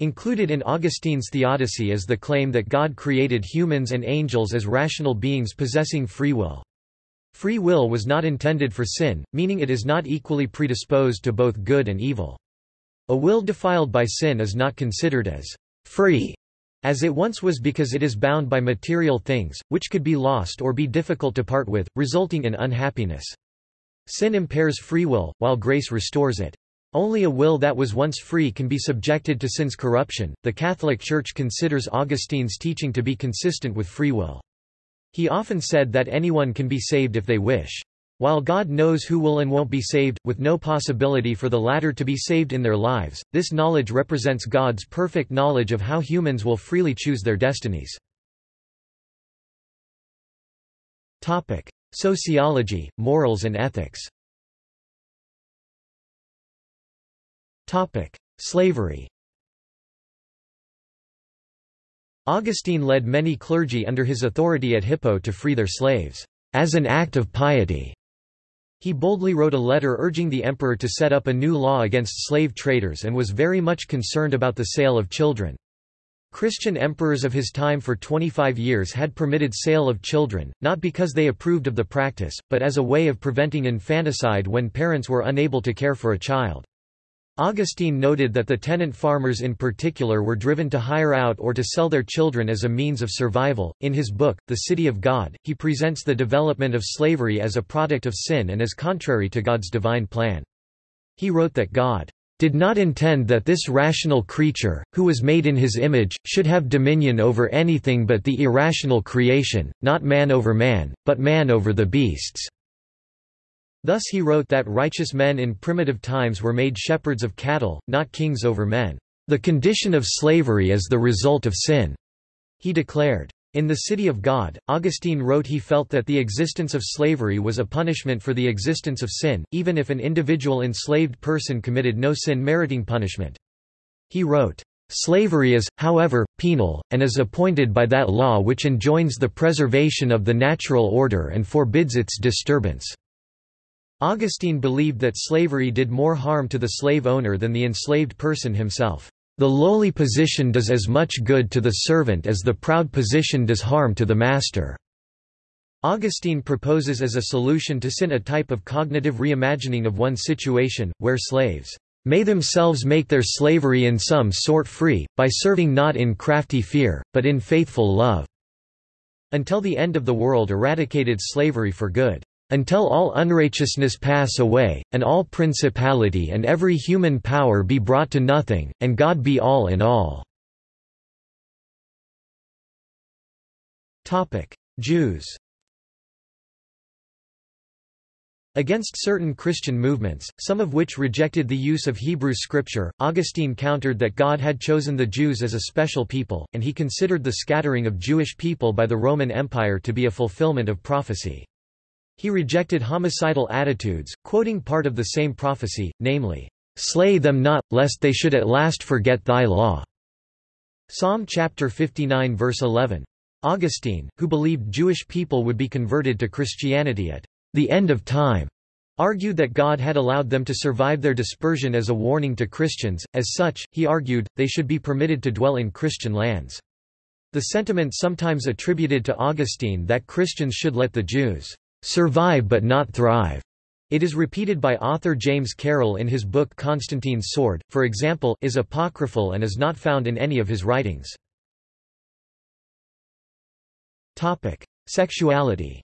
Included in Augustine's Theodicy is the claim that God created humans and angels as rational beings possessing free will. Free will was not intended for sin, meaning it is not equally predisposed to both good and evil. A will defiled by sin is not considered as free as it once was because it is bound by material things, which could be lost or be difficult to part with, resulting in unhappiness. Sin impairs free will, while grace restores it. Only a will that was once free can be subjected to sin's corruption. The Catholic Church considers Augustine's teaching to be consistent with free will. He often said that anyone can be saved if they wish. While God knows who will and won't be saved, with no possibility for the latter to be saved in their lives, this knowledge represents God's perfect knowledge of how humans will freely choose their destinies. Topic: Sociology, morals and ethics Topic: Slavery Augustine led many clergy under his authority at Hippo to free their slaves, as an act of piety. He boldly wrote a letter urging the emperor to set up a new law against slave traders and was very much concerned about the sale of children. Christian emperors of his time for 25 years had permitted sale of children, not because they approved of the practice, but as a way of preventing infanticide when parents were unable to care for a child. Augustine noted that the tenant farmers in particular were driven to hire out or to sell their children as a means of survival. In his book, The City of God, he presents the development of slavery as a product of sin and as contrary to God's divine plan. He wrote that God did not intend that this rational creature, who was made in his image, should have dominion over anything but the irrational creation, not man over man, but man over the beasts. Thus he wrote that righteous men in primitive times were made shepherds of cattle, not kings over men. The condition of slavery is the result of sin, he declared. In The City of God, Augustine wrote he felt that the existence of slavery was a punishment for the existence of sin, even if an individual enslaved person committed no sin meriting punishment. He wrote, Slavery is, however, penal, and is appointed by that law which enjoins the preservation of the natural order and forbids its disturbance. Augustine believed that slavery did more harm to the slave owner than the enslaved person himself. The lowly position does as much good to the servant as the proud position does harm to the master. Augustine proposes as a solution to sin a type of cognitive reimagining of one's situation, where slaves may themselves make their slavery in some sort free, by serving not in crafty fear, but in faithful love, until the end of the world eradicated slavery for good until all unrighteousness pass away, and all principality and every human power be brought to nothing, and God be all in all." Jews Against certain Christian movements, some of which rejected the use of Hebrew scripture, Augustine countered that God had chosen the Jews as a special people, and he considered the scattering of Jewish people by the Roman Empire to be a fulfillment of prophecy. He rejected homicidal attitudes, quoting part of the same prophecy, namely, "'Slay them not, lest they should at last forget thy law'". Psalm chapter 59 verse 11. Augustine, who believed Jewish people would be converted to Christianity at the end of time, argued that God had allowed them to survive their dispersion as a warning to Christians, as such, he argued, they should be permitted to dwell in Christian lands. The sentiment sometimes attributed to Augustine that Christians should let the Jews survive but not thrive. It is repeated by author James Carroll in his book Constantine's Sword, for example, is apocryphal and is not found in any of his writings. Topic: Sexuality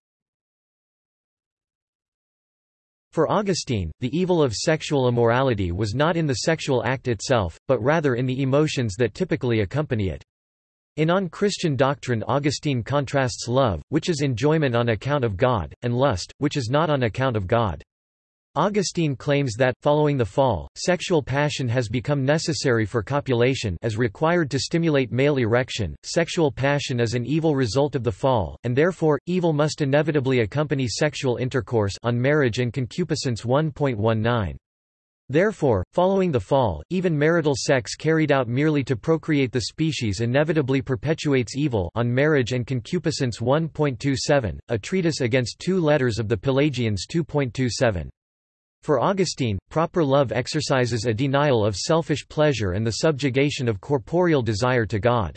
For Augustine, the evil of sexual immorality was not in the sexual act itself, but rather in the emotions that typically accompany it. In On Christian Doctrine Augustine contrasts love, which is enjoyment on account of God, and lust, which is not on account of God. Augustine claims that, following the fall, sexual passion has become necessary for copulation as required to stimulate male erection. Sexual passion is an evil result of the fall, and therefore, evil must inevitably accompany sexual intercourse on marriage and concupiscence 1.19. Therefore, following the fall, even marital sex carried out merely to procreate the species inevitably perpetuates evil on marriage and concupiscence 1.27, a treatise against two letters of the Pelagians 2.27. For Augustine, proper love exercises a denial of selfish pleasure and the subjugation of corporeal desire to God.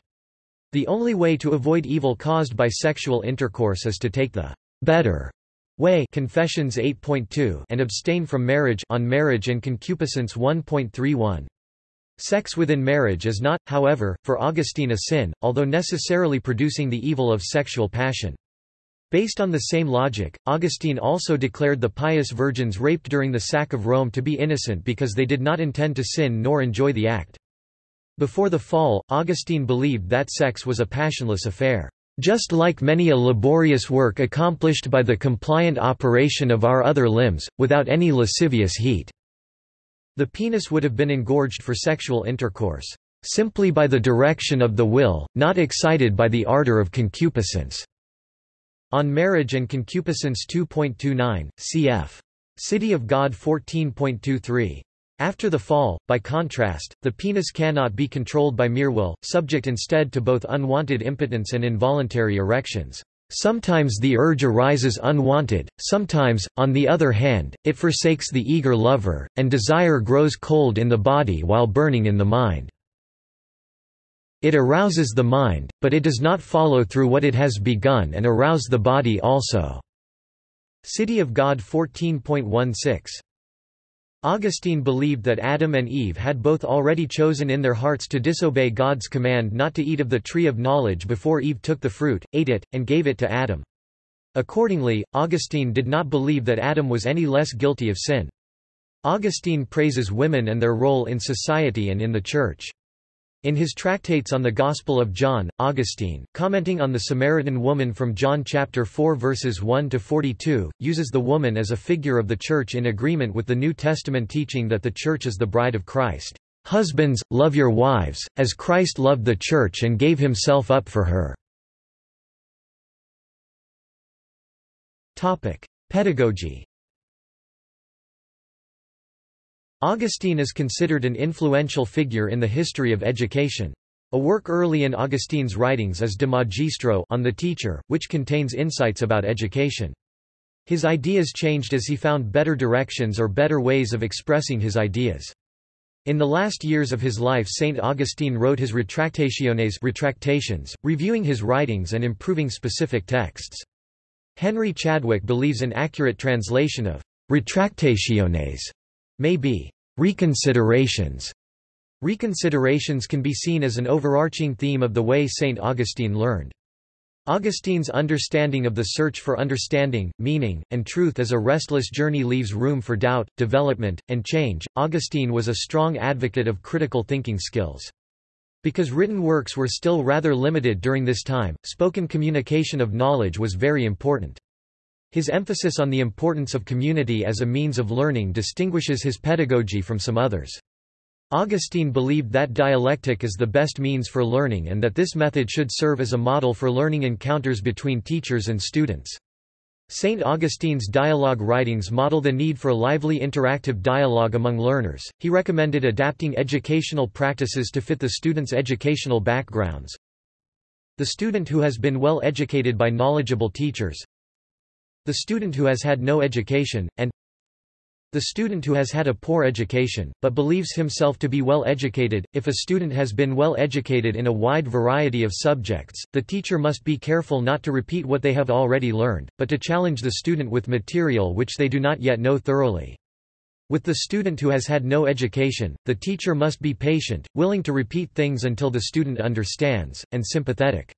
The only way to avoid evil caused by sexual intercourse is to take the better way Confessions 8.2 and abstain from marriage on marriage and concupiscence 1.31. Sex within marriage is not, however, for Augustine a sin, although necessarily producing the evil of sexual passion. Based on the same logic, Augustine also declared the pious virgins raped during the sack of Rome to be innocent because they did not intend to sin nor enjoy the act. Before the fall, Augustine believed that sex was a passionless affair, just like many a laborious work accomplished by the compliant operation of our other limbs, without any lascivious heat. The penis would have been engorged for sexual intercourse, simply by the direction of the will, not excited by the ardor of concupiscence. On Marriage and Concupiscence 2.29, cf. City of God 14.23. After the fall, by contrast, the penis cannot be controlled by mere will, subject instead to both unwanted impotence and involuntary erections. Sometimes the urge arises unwanted, sometimes, on the other hand, it forsakes the eager lover, and desire grows cold in the body while burning in the mind. It arouses the mind, but it does not follow through what it has begun and arouse the body also. City of God 14.16 Augustine believed that Adam and Eve had both already chosen in their hearts to disobey God's command not to eat of the tree of knowledge before Eve took the fruit, ate it, and gave it to Adam. Accordingly, Augustine did not believe that Adam was any less guilty of sin. Augustine praises women and their role in society and in the Church. In his tractates on the Gospel of John, Augustine, commenting on the Samaritan woman from John chapter 4 verses 1 to 42, uses the woman as a figure of the Church in agreement with the New Testament teaching that the Church is the bride of Christ. Husbands, love your wives, as Christ loved the Church and gave himself up for her. Pedagogy Augustine is considered an influential figure in the history of education. A work early in Augustine's writings is De Magistro on the teacher, which contains insights about education. His ideas changed as he found better directions or better ways of expressing his ideas. In the last years of his life St. Augustine wrote his Retractationes retractations, reviewing his writings and improving specific texts. Henry Chadwick believes an accurate translation of Retractationes may be reconsiderations. Reconsiderations can be seen as an overarching theme of the way St. Augustine learned. Augustine's understanding of the search for understanding, meaning, and truth as a restless journey leaves room for doubt, development, and change. Augustine was a strong advocate of critical thinking skills. Because written works were still rather limited during this time, spoken communication of knowledge was very important. His emphasis on the importance of community as a means of learning distinguishes his pedagogy from some others. Augustine believed that dialectic is the best means for learning and that this method should serve as a model for learning encounters between teachers and students. St. Augustine's dialogue writings model the need for lively interactive dialogue among learners. He recommended adapting educational practices to fit the student's educational backgrounds. The student who has been well educated by knowledgeable teachers, the student who has had no education, and the student who has had a poor education, but believes himself to be well educated. If a student has been well educated in a wide variety of subjects, the teacher must be careful not to repeat what they have already learned, but to challenge the student with material which they do not yet know thoroughly. With the student who has had no education, the teacher must be patient, willing to repeat things until the student understands, and sympathetic.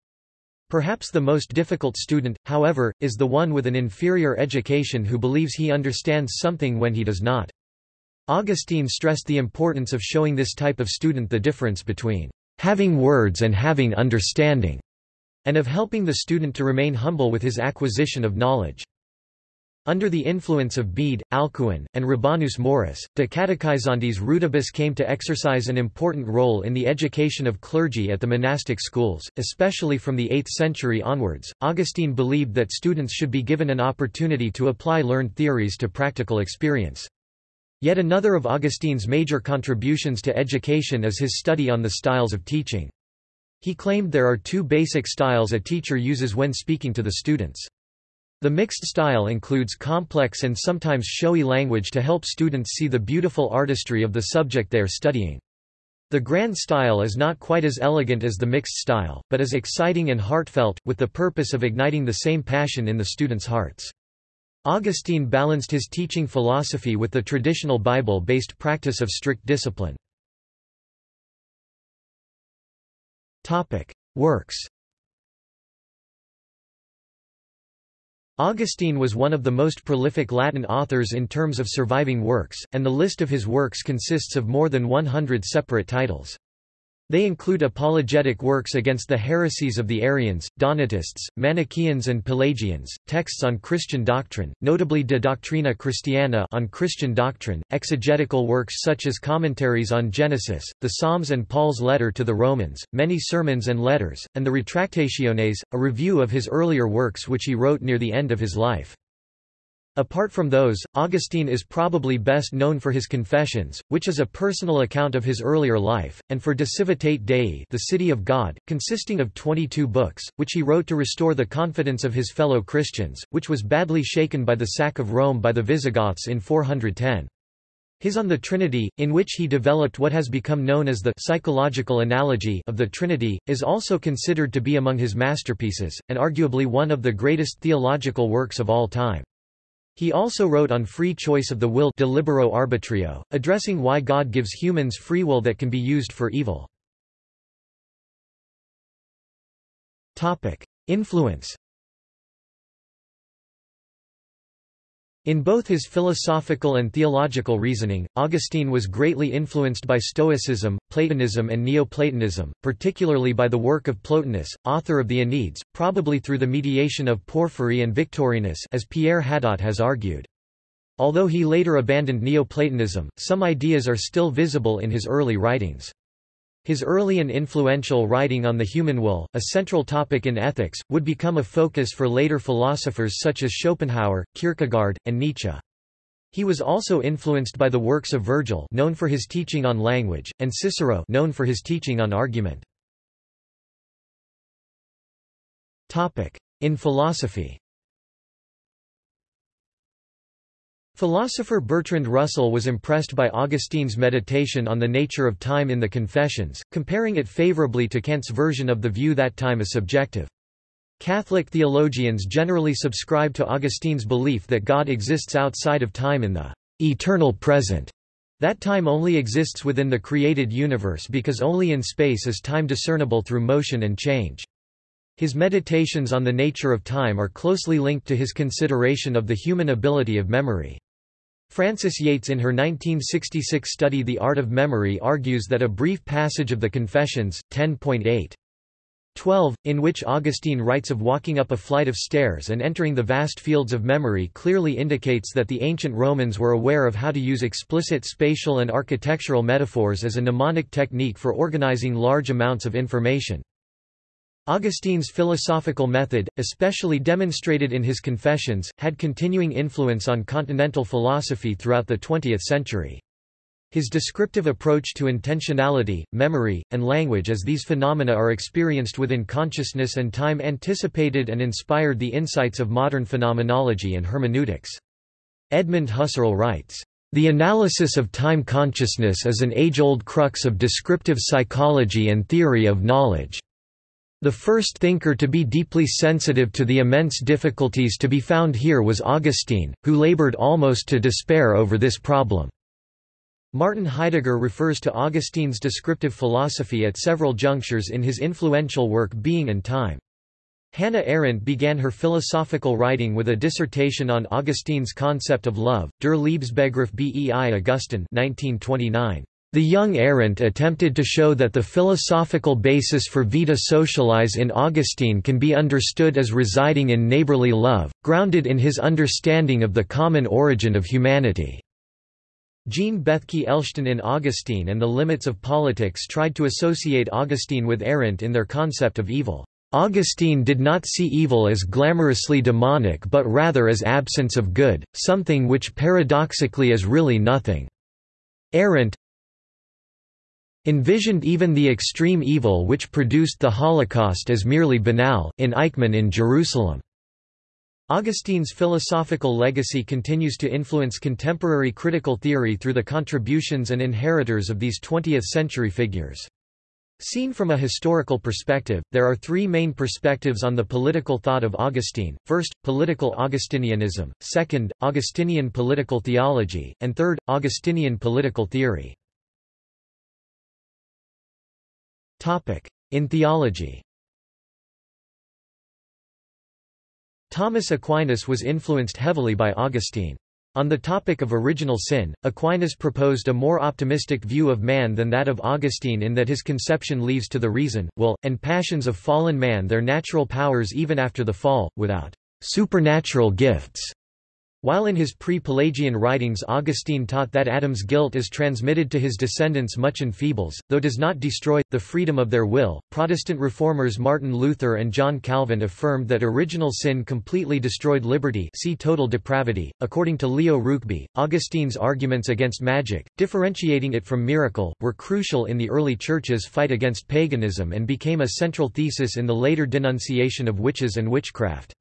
Perhaps the most difficult student, however, is the one with an inferior education who believes he understands something when he does not. Augustine stressed the importance of showing this type of student the difference between having words and having understanding, and of helping the student to remain humble with his acquisition of knowledge. Under the influence of Bede, Alcuin, and Rabanus Maurus, de Catechizandis Rudibus came to exercise an important role in the education of clergy at the monastic schools, especially from the 8th century onwards. Augustine believed that students should be given an opportunity to apply learned theories to practical experience. Yet another of Augustine's major contributions to education is his study on the styles of teaching. He claimed there are two basic styles a teacher uses when speaking to the students. The mixed style includes complex and sometimes showy language to help students see the beautiful artistry of the subject they are studying. The grand style is not quite as elegant as the mixed style, but is exciting and heartfelt, with the purpose of igniting the same passion in the students' hearts. Augustine balanced his teaching philosophy with the traditional Bible-based practice of strict discipline. Works Augustine was one of the most prolific Latin authors in terms of surviving works, and the list of his works consists of more than 100 separate titles. They include apologetic works against the heresies of the Arians, Donatists, Manichaeans and Pelagians, texts on Christian doctrine, notably De Doctrina Christiana on Christian doctrine, exegetical works such as commentaries on Genesis, the Psalms and Paul's letter to the Romans, many sermons and letters, and the Retractationes, a review of his earlier works which he wrote near the end of his life. Apart from those, Augustine is probably best known for his Confessions, which is a personal account of his earlier life, and for De Civitate Dei the City of God, consisting of 22 books, which he wrote to restore the confidence of his fellow Christians, which was badly shaken by the sack of Rome by the Visigoths in 410. His On the Trinity, in which he developed what has become known as the psychological analogy of the Trinity, is also considered to be among his masterpieces, and arguably one of the greatest theological works of all time. He also wrote on free choice of the will De Libero Arbitrio, addressing why God gives humans free will that can be used for evil. Influence In both his philosophical and theological reasoning, Augustine was greatly influenced by Stoicism, Platonism and Neoplatonism, particularly by the work of Plotinus, author of the Enneads, probably through the mediation of Porphyry and Victorinus as Pierre Hadot has argued. Although he later abandoned Neoplatonism, some ideas are still visible in his early writings. His early and influential writing on the human will, a central topic in ethics, would become a focus for later philosophers such as Schopenhauer, Kierkegaard, and Nietzsche. He was also influenced by the works of Virgil known for his teaching on language, and Cicero known for his teaching on argument. In philosophy Philosopher Bertrand Russell was impressed by Augustine's meditation on the nature of time in the Confessions, comparing it favorably to Kant's version of the view that time is subjective. Catholic theologians generally subscribe to Augustine's belief that God exists outside of time in the eternal present, that time only exists within the created universe because only in space is time discernible through motion and change. His meditations on the nature of time are closely linked to his consideration of the human ability of memory. Frances Yates in her 1966 study The Art of Memory argues that a brief passage of the Confessions, 10.8. 12, in which Augustine writes of walking up a flight of stairs and entering the vast fields of memory clearly indicates that the ancient Romans were aware of how to use explicit spatial and architectural metaphors as a mnemonic technique for organizing large amounts of information. Augustine's philosophical method, especially demonstrated in his Confessions, had continuing influence on continental philosophy throughout the 20th century. His descriptive approach to intentionality, memory, and language as these phenomena are experienced within consciousness and time anticipated and inspired the insights of modern phenomenology and hermeneutics. Edmund Husserl writes, "...the analysis of time consciousness is an age-old crux of descriptive psychology and theory of knowledge." The first thinker to be deeply sensitive to the immense difficulties to be found here was Augustine, who labored almost to despair over this problem. Martin Heidegger refers to Augustine's descriptive philosophy at several junctures in his influential work Being and Time. Hannah Arendt began her philosophical writing with a dissertation on Augustine's concept of love, Der Liebesbegriff bei Augustin 1929. The young Arendt attempted to show that the philosophical basis for vita socialis in Augustine can be understood as residing in neighborly love, grounded in his understanding of the common origin of humanity. Jean Bethke Elshtain in Augustine and the Limits of Politics tried to associate Augustine with Arendt in their concept of evil. Augustine did not see evil as glamorously demonic but rather as absence of good, something which paradoxically is really nothing. Arendt, envisioned even the extreme evil which produced the Holocaust as merely banal, in Eichmann in Jerusalem. Augustine's philosophical legacy continues to influence contemporary critical theory through the contributions and inheritors of these 20th-century figures. Seen from a historical perspective, there are three main perspectives on the political thought of Augustine, first, political Augustinianism, second, Augustinian political theology, and third, Augustinian political theory. In theology Thomas Aquinas was influenced heavily by Augustine. On the topic of original sin, Aquinas proposed a more optimistic view of man than that of Augustine in that his conception leaves to the reason, will, and passions of fallen man their natural powers even after the fall, without supernatural gifts. While in his pre-Pelagian writings Augustine taught that Adam's guilt is transmitted to his descendants much enfeebles, though does not destroy, the freedom of their will, Protestant reformers Martin Luther and John Calvin affirmed that original sin completely destroyed liberty see total depravity. According to Leo Ruickbie, Augustine's arguments against magic, differentiating it from miracle, were crucial in the early Church's fight against paganism and became a central thesis in the later denunciation of witches and witchcraft.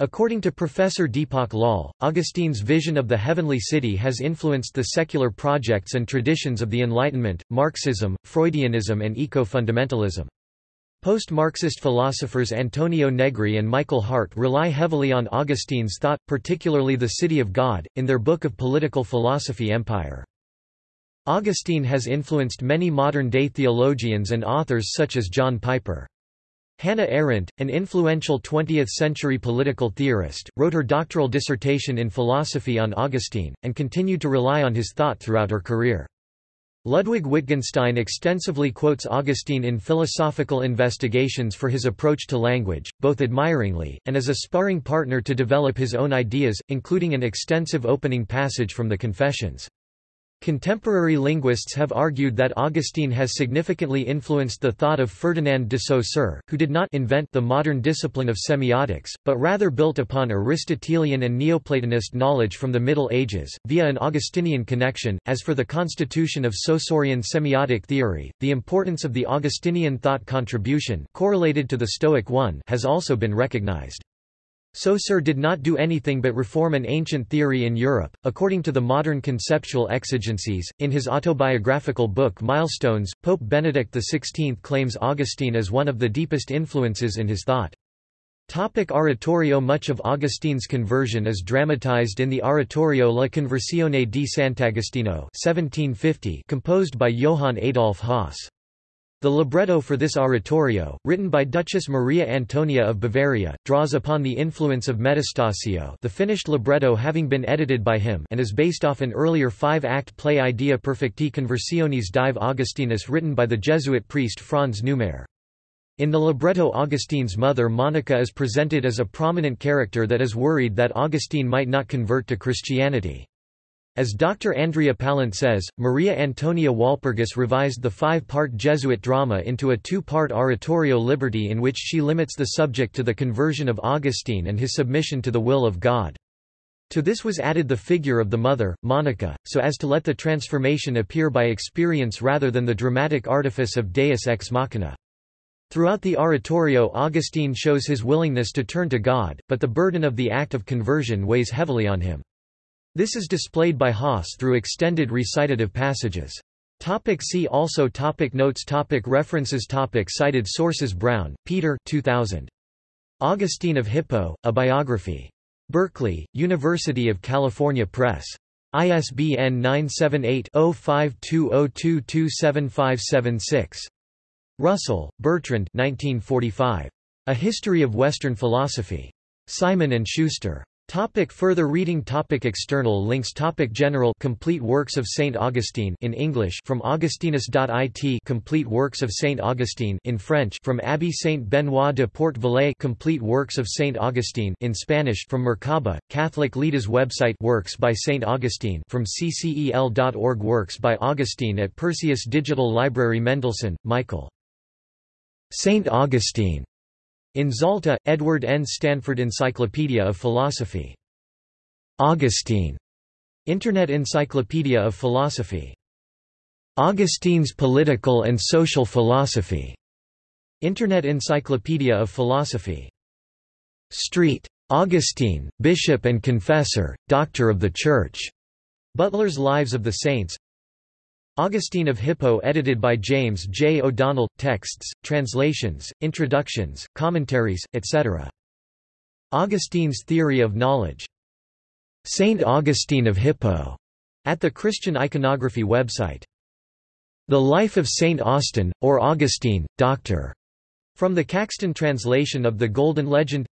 According to Professor Deepak Lal, Augustine's vision of the heavenly city has influenced the secular projects and traditions of the Enlightenment, Marxism, Freudianism and eco-fundamentalism. Post-Marxist philosophers Antonio Negri and Michael Hardt rely heavily on Augustine's thought, particularly the City of God, in their book of political philosophy Empire. Augustine has influenced many modern-day theologians and authors such as John Piper. Hannah Arendt, an influential 20th-century political theorist, wrote her doctoral dissertation in philosophy on Augustine, and continued to rely on his thought throughout her career. Ludwig Wittgenstein extensively quotes Augustine in philosophical investigations for his approach to language, both admiringly, and as a sparring partner to develop his own ideas, including an extensive opening passage from the Confessions. Contemporary linguists have argued that Augustine has significantly influenced the thought of Ferdinand de Saussure, who did not invent the modern discipline of semiotics, but rather built upon Aristotelian and Neoplatonist knowledge from the Middle Ages, via an Augustinian connection. As for the constitution of Saussurian semiotic theory, the importance of the Augustinian thought contribution correlated to the Stoic one has also been recognized. Saussure did not do anything but reform an ancient theory in Europe, according to the modern conceptual exigencies. In his autobiographical book Milestones, Pope Benedict XVI claims Augustine as one of the deepest influences in his thought. Topic oratorio Much of Augustine's conversion is dramatized in the Oratorio La Conversione di Sant'Agostino 1750 composed by Johann Adolf Hasse. The libretto for this oratorio, written by Duchess Maria Antonia of Bavaria, draws upon the influence of Metastasio the finished libretto having been edited by him and is based off an earlier five-act play Idea Perfecti Conversiones Dive Augustinus written by the Jesuit priest Franz Neumayer. In the libretto Augustine's mother Monica is presented as a prominent character that is worried that Augustine might not convert to Christianity. As Dr. Andrea Pallant says, Maria Antonia Walpurgis revised the five-part Jesuit drama into a two-part oratorio Liberty in which she limits the subject to the conversion of Augustine and his submission to the will of God. To this was added the figure of the mother, Monica, so as to let the transformation appear by experience rather than the dramatic artifice of deus ex machina. Throughout the oratorio Augustine shows his willingness to turn to God, but the burden of the act of conversion weighs heavily on him. This is displayed by Hasse through extended recitative passages. Topic see also topic Notes topic References topic Cited sources Brown, Peter 2000. Augustine of Hippo, A Biography. Berkeley, University of California Press. ISBN 978-0520227576. Russell, Bertrand 1945. A History of Western Philosophy. Simon & Schuster. Topic further reading topic External links topic General Complete Works of St. Augustine in English from augustinus.it Complete Works of St. Augustine in French from Abbé Saint Benoit de Port Vallée Complete Works of St. Augustine in Spanish from Mercaba, Catholic Leaders website Works by St. Augustine from ccel.org Works by Augustine at Perseus Digital Library Mendelson, Michael. St. Augustine in Zalta, Edward N. Stanford Encyclopedia of Philosophy. Augustine. Internet Encyclopedia of Philosophy. Augustine's Political and Social Philosophy. Internet Encyclopedia of Philosophy. Street. Augustine, Bishop and Confessor, Doctor of the Church. Butler's Lives of the Saints Augustine of Hippo edited by James J. O'Donnell, texts, translations, introductions, commentaries, etc. Augustine's Theory of Knowledge. Saint Augustine of Hippo, at the Christian Iconography website. The Life of Saint Austin, or Augustine, Dr. From the Caxton translation of the Golden Legend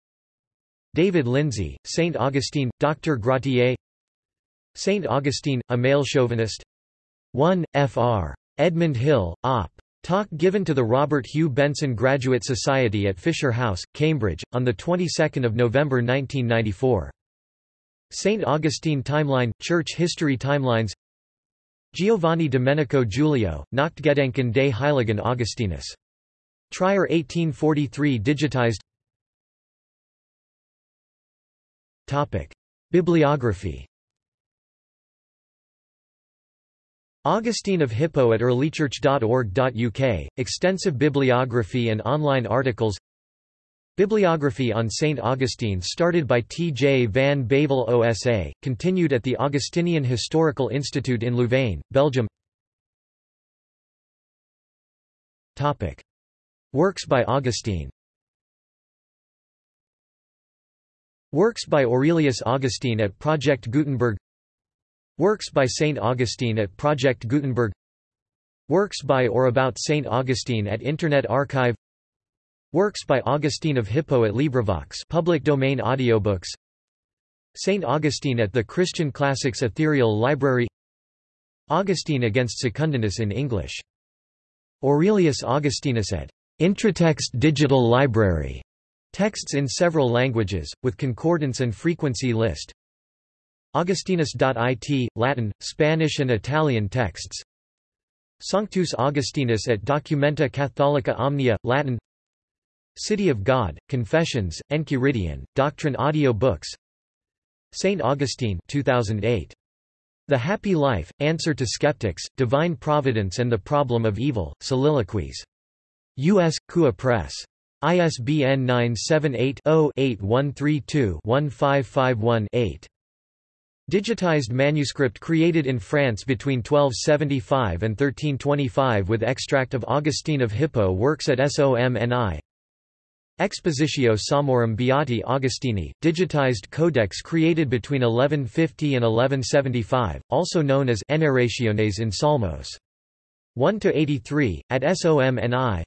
David Lindsay, Saint Augustine, Dr. Gratier Saint Augustine, a male chauvinist 1, Fr. Edmund Hill, Op. Talk given to the Robert Hugh Benson Graduate Society at Fisher House, Cambridge, on the 22nd of November 1994. St. Augustine Timeline – Church History Timelines Giovanni Domenico Giulio, Nachtgedanken des Heiligen Augustinus. Trier 1843 digitized Topic. Bibliography Augustine of Hippo at earlychurch.org.uk, extensive bibliography and online articles Bibliography on St. Augustine started by T. J. van Bavel OSA, continued at the Augustinian Historical Institute in Louvain, Belgium Topic. Works by Augustine Works by Aurelius Augustine at Project Gutenberg Works by St. Augustine at Project Gutenberg Works by or about St. Augustine at Internet Archive Works by Augustine of Hippo at LibriVox public domain audiobooks St. Augustine at the Christian Classics Ethereal Library Augustine against Secundinus in English. Aurelius Augustinus at Intratext Digital Library. Texts in several languages, with concordance and frequency list. Augustinus.it, Latin, Spanish and Italian texts Sanctus Augustinus at Documenta Catholica Omnia, Latin City of God, Confessions, Enchiridion, Doctrine audio books St. Augustine 2008. The Happy Life, Answer to Skeptics, Divine Providence and the Problem of Evil, Soliloquies. U.S. CUA Press. ISBN 978 0 8132 1551 8. Digitized manuscript created in France between 1275 and 1325 with extract of Augustine of Hippo works at SOMNI. Expositio Psalmorum Beati Augustini, digitized codex created between 1150 and 1175, also known as Enarrationes in Psalmos. 1–83, at SOMNI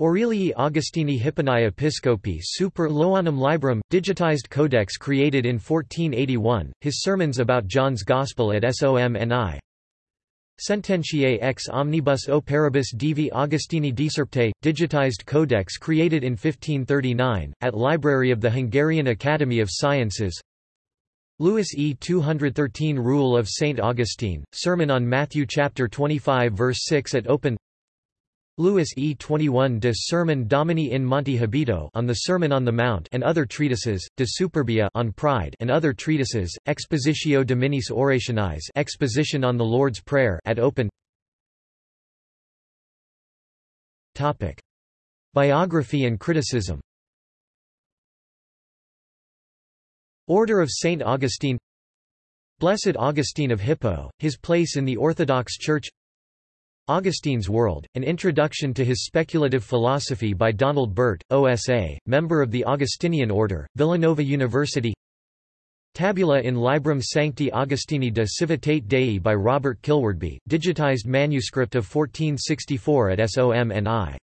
Aurelii Augustini Hipponi Episcopi super Ioannum Librum, digitized codex created in 1481, his sermons about John's Gospel at SOMNI. Sententiae ex omnibus operibus divi Augustini decerptae, digitized codex created in 1539, at Library of the Hungarian Academy of Sciences Lewis E. 213 Rule of St. Augustine, Sermon on Matthew chapter 25 verse 6 at OPenn Lewis E. 21 de Sermon Domini in Monte Habito on the Sermon on the Mount and other treatises, de Superbia on Pride and other treatises, Expositio Dominis Orationis Exposition on the Lord's Prayer at OPenn Topic. Biography and criticism Order of St. Augustine Blessed Augustine of Hippo, his place in the Orthodox Church Augustine's World, an introduction to his speculative philosophy by Donald Burt, OSA, member of the Augustinian Order, Villanova University Tabula in Librum Sancti Augustini de Civitate Dei by Robert Kilwardby, digitized manuscript of 1464 at SOMNI